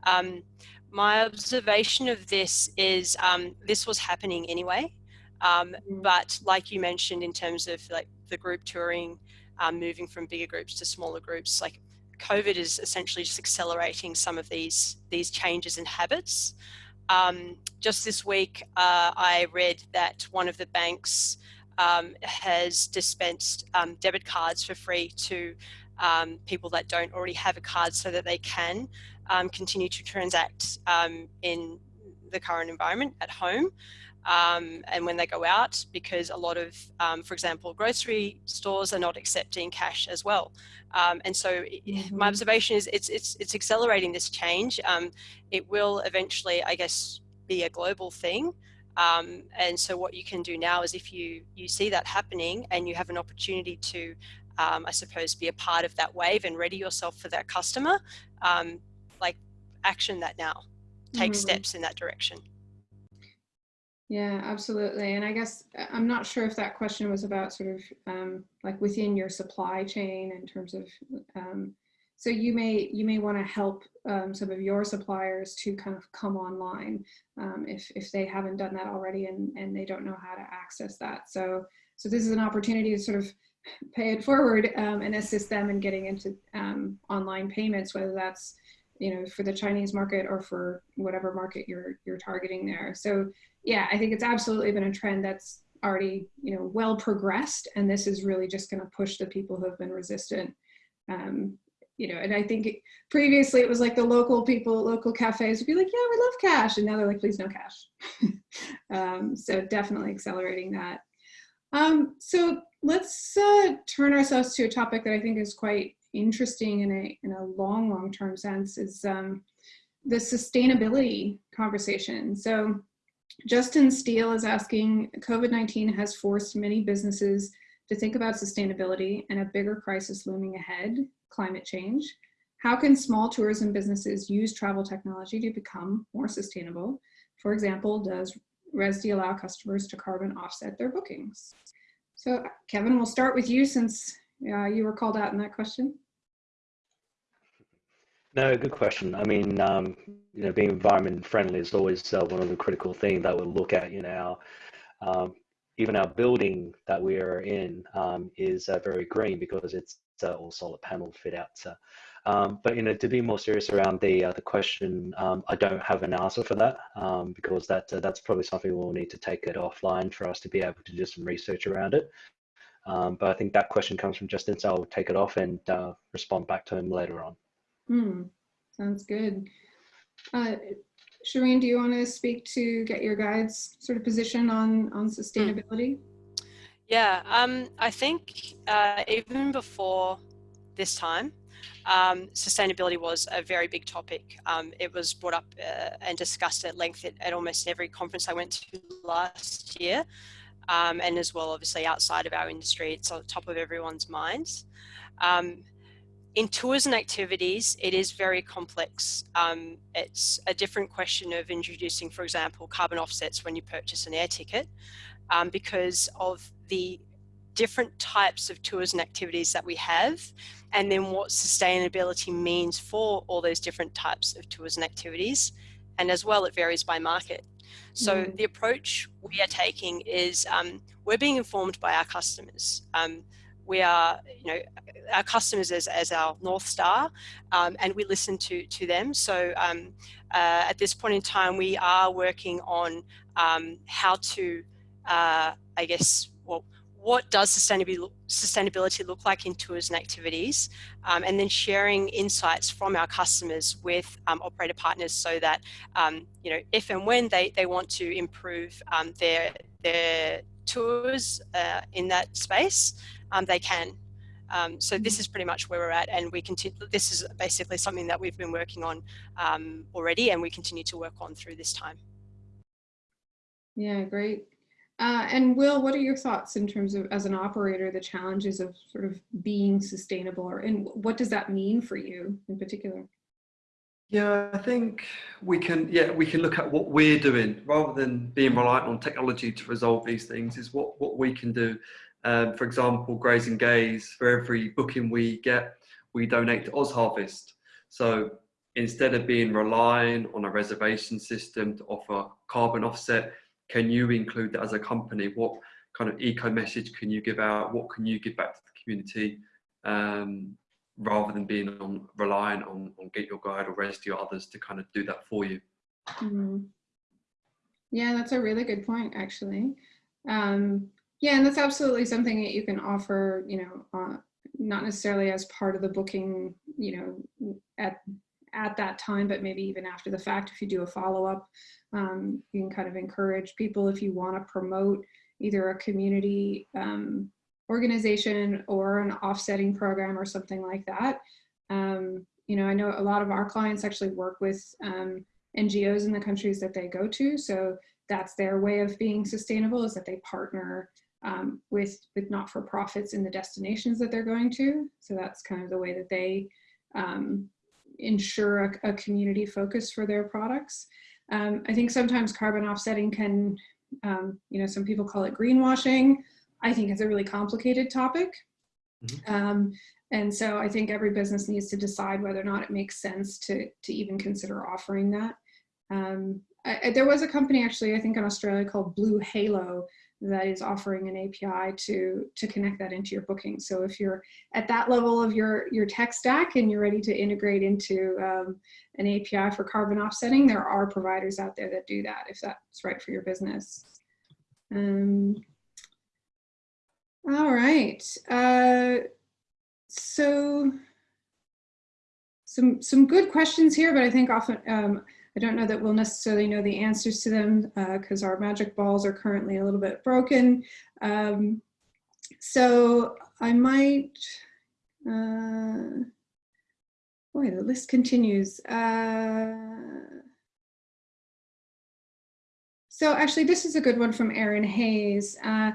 Um, my observation of this is um, this was happening anyway, um, Mm. but like you mentioned in terms of like the group touring um, moving from bigger groups to smaller groups. Like COVID is essentially just accelerating some of these these changes in habits. Um, just this week, uh, I read that one of the banks um, has dispensed um, debit cards for free to um, people that don't already have a card, so that they can um, continue to transact um, in the current environment at home um, and when they go out because a lot of, um, for example, grocery stores are not accepting cash as well. Um, and so my observation is it's, it's, it's accelerating this change. Um, it will eventually, I guess, be a global thing. Um, and so what you can do now is if you, you see that happening and you have an opportunity to, um, I suppose, be a part of that wave and ready yourself for that customer, um, like action that now, take Mhm. steps in that direction. Yeah, absolutely. And I guess uh, I'm not sure if that question was about sort of um, like within your supply chain in terms of. Um, so you may you may want to help um, some of your suppliers to kind of come online um, if if they haven't done that already and and they don't know how to access that. So so this is an opportunity to sort of pay it forward um, and assist them in getting into um, online payments, whether that's you know for the Chinese market or for whatever market you're you're targeting there. So yeah, I think it's absolutely been a trend that's already, you know, well progressed, and this is really just going to push the people who have been resistant. Um, you know, and I think it, previously it was like the local people, local cafes would be like, "Yeah, we love cash," and now they're like, "Please, no cash." [LAUGHS] um, so definitely accelerating that. Um, so let's uh, turn ourselves to a topic that I think is quite interesting in a in a long, long term sense is um, the sustainability conversation. So Justin Steele is asking, COVID-19 has forced many businesses to think about sustainability and a bigger crisis looming ahead, climate change. How can small tourism businesses use travel technology to become more sustainable? For example, does Rezdy allow customers to carbon offset their bookings? So Kevin, we'll start with you since uh, you were called out in that question. No, good question. I mean, um, you know, being environment friendly is always uh, one of the critical things that we'll look at. You know, um, even our building that we are in um, is uh, very green because it's uh, all solar panel fit out. So, um, but you know, to be more serious around the uh, the question, um, I don't have an answer for that um, because that uh, that's probably something we'll need to take it offline for us to be able to do some research around it. Um, but I think that question comes from Justin, so I'll take it off and uh, respond back to him later on. Hmm, sounds good. Uh, Shireen, do you want to speak to get your guide's sort of position on, on sustainability? Yeah, um, I think uh, even before this time, um, sustainability was a very big topic. Um, it was brought up uh, and discussed at length at, at, almost every conference I went to last year, um, and as well, obviously, outside of our industry, it's on top of everyone's minds. Um, in tours and activities, it is very complex. Um, it's a different question of introducing, for example, carbon offsets when you purchase an air ticket um, because of the different types of tours and activities that we have and then what sustainability means for all those different types of tours and activities. And as well, it varies by market. So Mm. the approach we are taking is um, we're being informed by our customers. Um, we are, you know, our customers as, as our North Star um, and we listen to, to them. So um, uh, at this point in time, we are working on um, how to, uh, I guess, well, what does sustainability, sustainability look like in tours and activities um, and then sharing insights from our customers with um, operator partners so that um, you know if and when they, they want to improve um, their their tours uh, in that space um, they can. Um, so this is pretty much where we're at and we continue this is basically something that we've been working on already and we continue to work on through this time. Yeah great uh, and Will, what are your thoughts in terms of, as an operator, the challenges of sort of being sustainable, or and what does that mean for you in particular? Yeah, I think we can. Yeah, we can look at what we're doing rather than being reliant on technology to resolve these things. Is what what we can do. Um, for example, Graze and Gaze. For every booking we get, we donate to OzHarvest. So instead of being relying on a reservation system to offer carbon offset, can you include that as a company? What kind of eco message can you give out? What can you give back to the community? Um, rather than being on relying on, on Get Your Guide or or others to kind of do that for you. Mm. Yeah, that's a really good point, actually. Um, yeah, and that's absolutely something that you can offer, you know, uh, not necessarily as part of the booking, you know, at at that time, but maybe even after the fact, if you do a follow up, um, you can kind of encourage people if you want to promote either a community um, organization or an offsetting program or something like that. Um, you know, I know a lot of our clients actually work with um, NGOs in the countries that they go to. So that's their way of being sustainable is that they partner um, with, with not-for-profits in the destinations that they're going to. So that's kind of the way that they um, ensure a, a community focus for their products. Um, I think sometimes carbon offsetting can, um, you know, some people call it greenwashing. I think it's a really complicated topic. Mm -hmm. um, and so I think every business needs to decide whether or not it makes sense to, to even consider offering that. Um, I, there was a company actually, I think in Australia called Blue Halo that is offering an API to, to connect that into your booking. So if you're at that level of your, your tech stack and you're ready to integrate into um, an API for carbon offsetting, there are providers out there that do that if that's right for your business. Um, all right. Uh, so some, some good questions here, but I think often, um, I don't know that we'll necessarily know the answers to them because uh, our magic balls are currently a little bit broken. Um, so I might, uh, boy, the list continues. Uh, so actually, this is a good one from Aaron Hayes. Uh,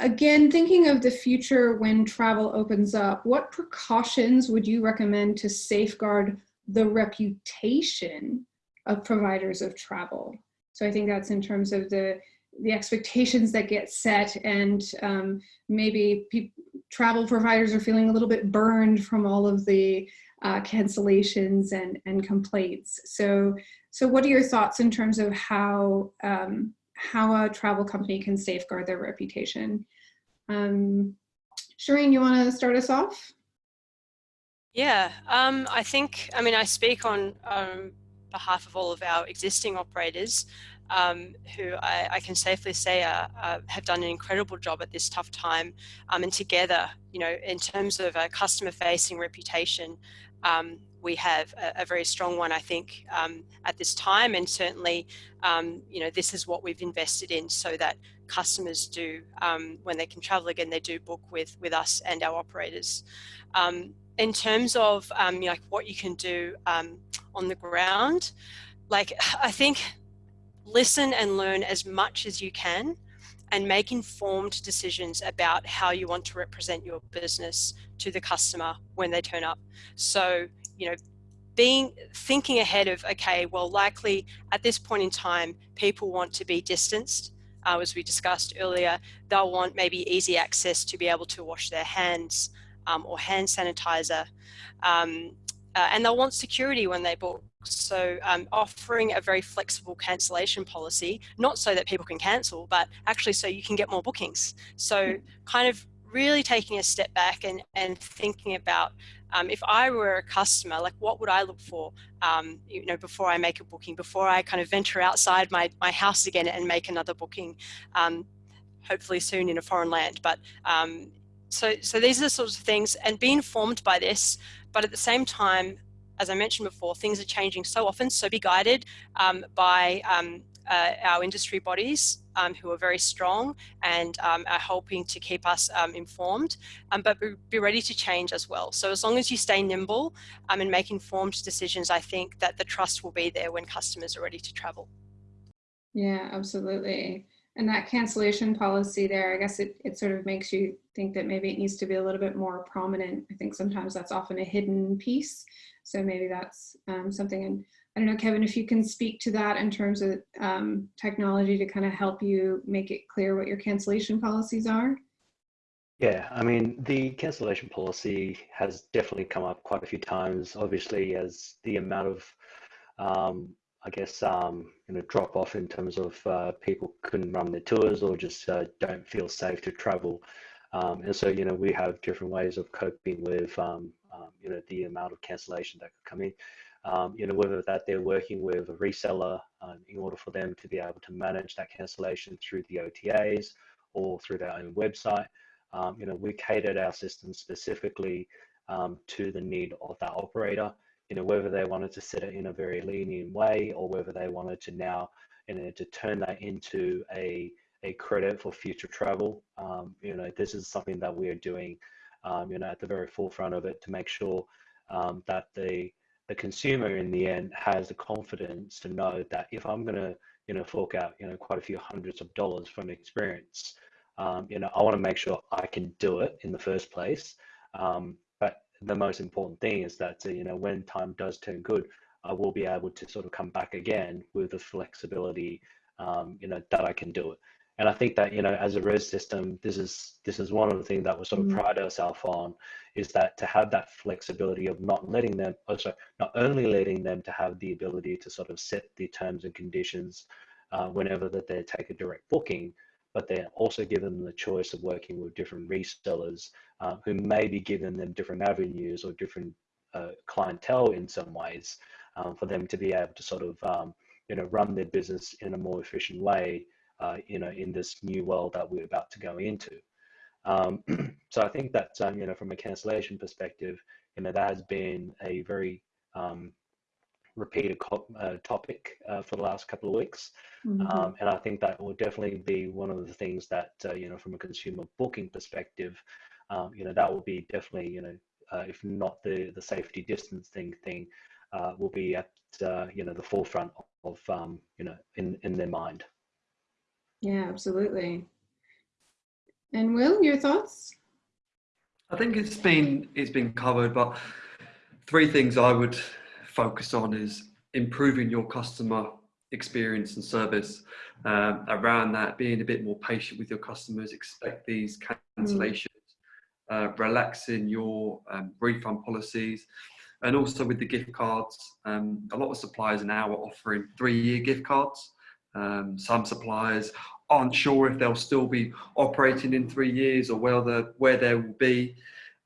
again, thinking of the future when travel opens up, what precautions would you recommend to safeguard the reputation of providers of travel. So I think that's in terms of the the expectations that get set and um, maybe travel providers are feeling a little bit burned from all of the uh, cancellations and, and complaints. So, so what are your thoughts in terms of how, um, how a travel company can safeguard their reputation? Um, Shireen, you want to start us off? Yeah, um, I think, I mean, I speak on um, behalf of all of our existing operators um, who I, I, can safely say have done an incredible job at this tough time. Um, and together, you know, in terms of a customer facing reputation, um, we have a, a, very strong one, I think, um, at this time. And certainly, um, you know, this is what we've invested in so that customers do, um, when they can travel again, they do book with, with us and our operators in terms of um, like what you can do um, on the ground, like [SIGHS] I think listen and learn as much as you can and make informed decisions about how you want to represent your business to the customer when they turn up. So, you know, being thinking ahead of, okay, well, likely at this point in time, people want to be distanced. Uh, as we discussed earlier, they'll want maybe easy access to be able to wash their hands um, or hand sanitizer. Um, uh, and they'll want security when they book. So um, offering a very flexible cancellation policy, not so that people can cancel, but actually so you can get more bookings. So kind of really taking a step back and, and thinking about um, if I were a customer, like what would I look for, um, you know, before I make a booking, before I kind of venture outside my, my house again and make another booking, um, hopefully soon in a foreign land. But um, so, so these are the sorts of things and be informed by this, but at the same time, as I mentioned before, things are changing so often, so be guided um, by um, uh, our industry bodies um, who are very strong and um, are helping to keep us um, informed, um, but be, ready to change as well. So as long as you stay nimble and make informed decisions, I think that the trust will be there when customers are ready to travel. Yeah, absolutely. And that cancellation policy there, I guess it, it sort of makes you think that maybe it needs to be a little bit more prominent. I think sometimes that's often a hidden piece. So maybe that's um, something, and I don't know, Kevin, if you can speak to that in terms of um, technology to kind of help you make it clear what your cancellation policies are. Yeah, I mean, the cancellation policy has definitely come up quite a few times, obviously, as the amount of, um, I guess, um, you know, drop off in terms of uh, people couldn't run their tours or just uh, don't feel safe to travel. Um, and so, you know, we have different ways of coping with um, um, you know, the amount of cancellation that could come in. Um, you know, whether that they're working with a reseller um, in order for them to be able to manage that cancellation through the OTAs or through their own website. You know, we catered our system specifically to the need of that operator. You know, whether they wanted to set it in a very lenient way or whether they wanted to now, you know, to turn that into a a credit for future travel. Um, you know, this is something that we are doing um, you know, at the very forefront of it to make sure um, that the the consumer in the end has the confidence to know that if I'm going to, you know, fork out, you know, quite a few hundreds of dollars from experience, um, you know, I want to make sure I can do it in the first place. Um, the most important thing is that, uh, you know, when time does turn good, I will be able to sort of come back again with the flexibility, um, you know, that I can do it and I think that you know as a res system, this is this is one of the things that we sort of mm. pride ourselves on, is that to have that flexibility of not letting them, also oh, not only letting them to have the ability to sort of set the terms and conditions uh, whenever that they take a direct booking, but they're also given the choice of working with different resellers uh, who may be giving them different avenues or different uh, clientele in some ways um, for them to be able to sort of um, you know run their business in a more efficient way uh, you know, in this new world that we're about to go into. Um, [CLEARS THROAT] so I think that, um, you know, from a cancellation perspective, you know, that has been a very um, repeated uh, topic uh, for the last couple of weeks. Mm -hmm. and I think that will definitely be one of the things that, uh, you know, from a consumer booking perspective, um, you know, that will be definitely, you know, uh, if not the, the safety distancing thing, uh, will be at, you know, the forefront of, um, you know, in, in their mind. Yeah, absolutely. And Will, your thoughts? I think it's been it's been covered, but three things I would focus on is improving your customer experience and service um, around that, being a bit more patient with your customers, expect these cancellations, mm. uh, relaxing your um, refund policies, and also with the gift cards. Um, a lot of suppliers now are offering three-year gift cards. Um, some suppliers aren't sure if they'll still be operating in three years or where, the, where they will be.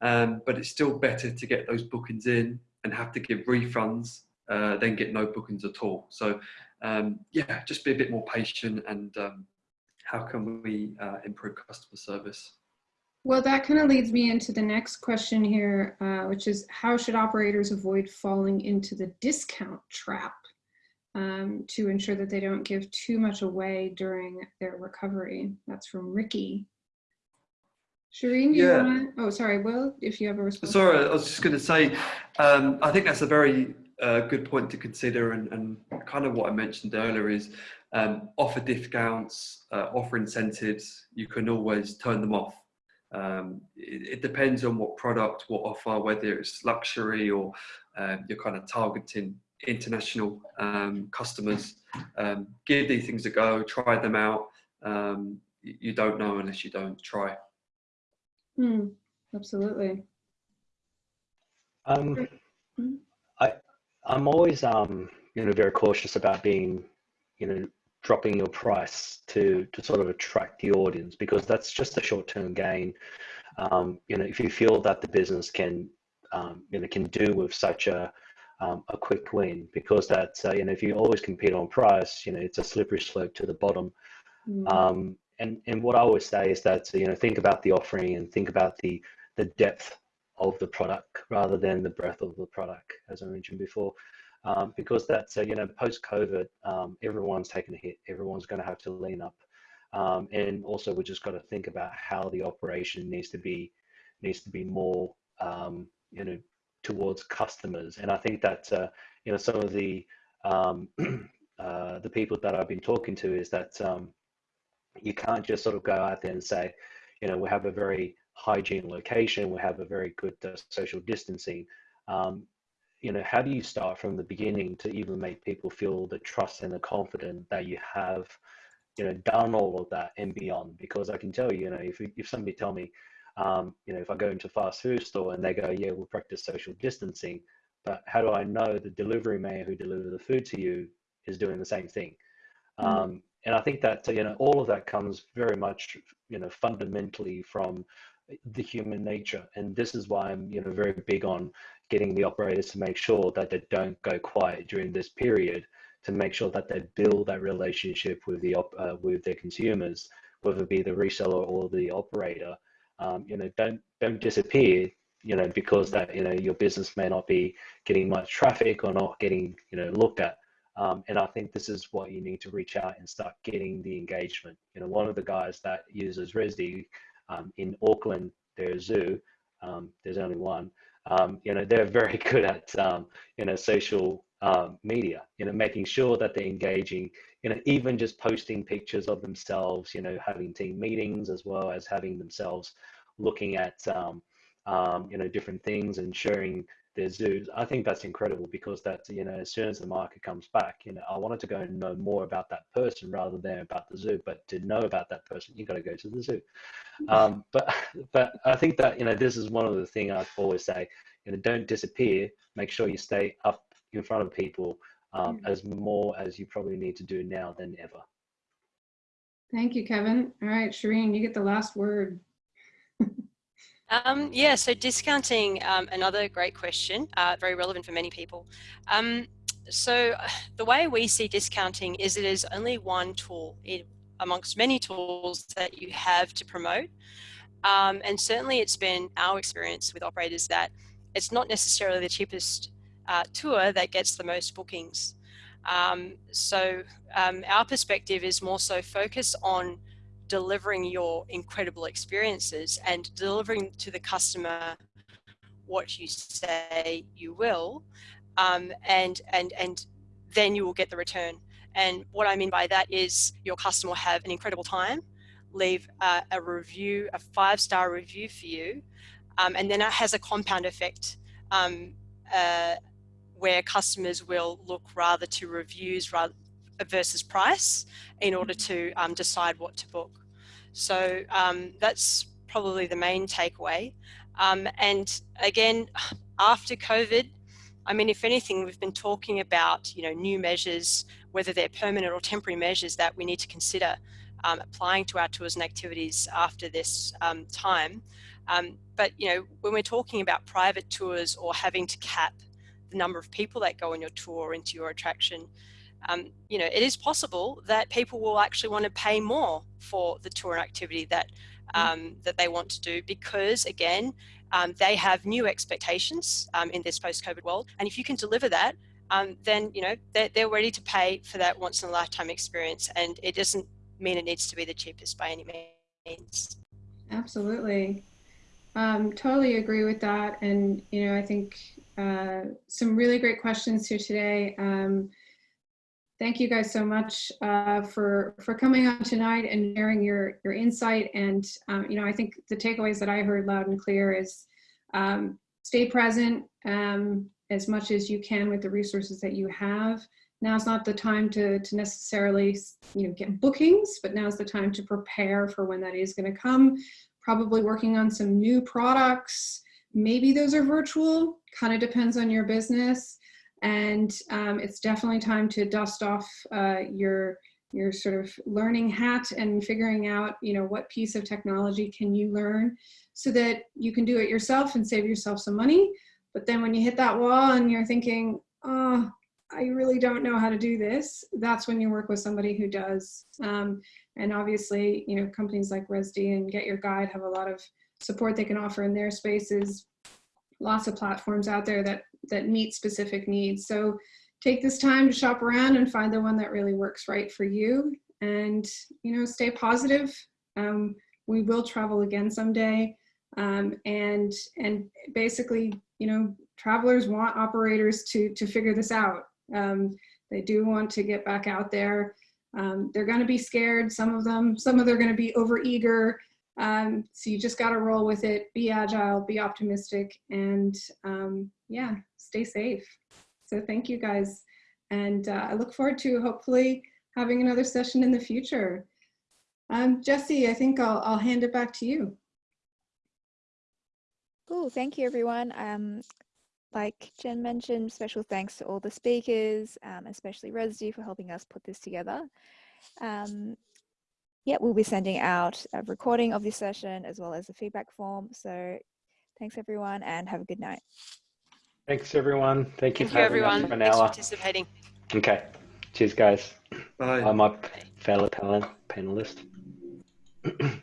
Um, but it's still better to get those bookings in and have to give refunds uh, than get no bookings at all. So um, yeah, just be a bit more patient and um, how can we uh, improve customer service? Well, that kind of leads me into the next question here, uh, which is how should operators avoid falling into the discount trap? um, to ensure that they don't give too much away during their recovery. That's from Ricky. Shireen, yeah. Wanna, oh, sorry, Will, if you have a response. Sorry, I was just going to say, um, I think that's a very uh, good point to consider and, and, kind of what I mentioned earlier is um, offer discounts, uh, offer incentives, you can always turn them off. Um, it, it, depends on what product, what offer, whether it's luxury or uh, you're kind of targeting international um, customers. Um, give these things a go, try them out. Um, you don't know unless you don't try. Hmm. absolutely. Um, I, I'm always, um, you know, very cautious about being, you know, dropping your price to to sort of attract the audience because that's just a short-term gain. Um, you know, if you feel that the business can um, you know can do with such a um, a quick win because that uh, you know if you always compete on price, you know it's a slippery slope to the bottom. Mm. And and what I always say is that you know think about the offering and think about the the depth of the product rather than the breadth of the product, as I mentioned before um, because that's uh, you know post COVID, um, everyone's taken a hit. Everyone's going to have to lean up, um, and also we just got to think about how the operation needs to be needs to be more um, you know towards customers. And I think that uh, you know some of the um, [CLEARS THROAT] uh, the people that I've been talking to is that um, you can't just sort of go out there and say, you know, we have a very hygiene location, we have a very good uh, social distancing. Um, you know, how do you start from the beginning to even make people feel the trust and the confidence that you have, you know, done all of that and beyond? Because I can tell you, you know, if if somebody tell me, um, you know, if I go into a fast food store and they go, yeah, we'll practice social distancing, but how do I know the delivery man who delivered the food to you is doing the same thing? Mm. Um, and I think that you know all of that comes very much, you know, fundamentally from the human nature, and this is why I'm, you know, very big on getting the operators to make sure that they don't go quiet during this period to make sure that they build that relationship with the uh, with their consumers, whether it be the reseller or the operator. Um, you know, don't don't disappear. You know, because that you know your business may not be getting much traffic or not getting you know looked at. Um, and I think this is what you need to reach out and start getting the engagement. You know, one of the guys that uses Rezdy um, in Auckland, their zoo, um, there's only one um, you know, they're very [LAUGHS] good at, um, you know, social um, media, you know, making sure that they're engaging, you know, even just posting pictures of themselves, you know, having team meetings as well as having themselves looking at, you know, different things and sharing their zoos. I think that's incredible because that's, you know, as soon as the market comes back, you know, I wanted to go and know more about that person rather than about the zoo. But to know about that person, you got to go to the zoo. Um, but but I think that you know this is one of the things I always say. You know, don't disappear. Make sure you stay up in front of people um, mm. as more as you probably need to do now than ever. Thank you, Kevin. All right, Shireen, you get the last word. Um, yeah, so discounting, um, another great question, uh, very relevant for many people. Um, so [SIGHS] the way we see discounting is it is only one tool amongst many tools that you have to promote. Um, and certainly it's been our experience with operators that it's not necessarily the cheapest uh, tour that gets the most bookings. Um, so um, our perspective is more so focus on delivering your incredible experiences and delivering to the customer what you say you will um, and and and then you will get the return and what I mean by that is your customer will have an incredible time leave a, a review a five-star review for you um, and then it has a compound effect um, uh, where customers will look rather to reviews rather versus price in order to um, decide what to book. So um, that's probably the main takeaway. Um, and again, after COVID, I mean, if anything, we've been talking about, you know, new measures, whether they're permanent or temporary measures that we need to consider um, applying to our tours and activities after this um, time. Um, but, you know, when we're talking about private tours or having to cap the number of people that go on your tour into your attraction, um, you know, it is possible that people will actually want to pay more for the tour and activity that mm. um, that they want to do because, again, um, they have new expectations um, in this post-COVID world. And if you can deliver that, um, then you know they're, they're ready to pay for that once-in-a-lifetime experience. And it doesn't mean it needs to be the cheapest by any means. Absolutely. Um, totally agree with that. And, you know, I think uh, some really great questions here today. Um, thank you guys so much uh, for for coming on tonight and sharing your your insight. And um, you know, I think the takeaways that I heard loud and clear is um, stay present um, as much as you can with the resources that you have. Now's not the time to to necessarily you know get bookings, but now's the time to prepare for when that is going to come. Probably working on some new products. Maybe those are virtual. Kind of depends on your business and um, it's definitely time to dust off uh, your your sort of learning hat and figuring out, you know, what piece of technology can you learn so that you can do it yourself and save yourself some money. But then when you hit that wall and you're thinking, oh, I really don't know how to do this, that's when you work with somebody who does. Um, and obviously, you know, companies like Rezdy and Get Your Guide have a lot of support they can offer in their spaces. Lots of platforms out there that, that meet specific needs. So take this time to shop around and find the one that really works right for you. And, you know, stay positive. Um, we will travel again someday. Um, and, and basically, you know, travelers want operators to, to figure this out. Um, they do want to get back out there. Um, they're going to be scared, some of them. Some of them are going to be overeager. Um, so you just got to roll with it, be agile, be optimistic, and um, yeah, stay safe. So thank you guys. And uh, I look forward to hopefully having another session in the future. Um, Jesse, I think I'll, I'll hand it back to you. Cool, thank you everyone. Um, like Jen mentioned, special thanks to all the speakers, um, especially Rezdy for helping us put this together. Um, yeah, we'll be sending out a recording of this session as well as a feedback form. So thanks everyone and have a good night. Thanks, everyone. Thank you Thank for you, having us everyone. for an Thanks for hour. participating. Okay. Cheers, guys. Bye. I'm my fellow panel panelist. [CLEARS THROAT]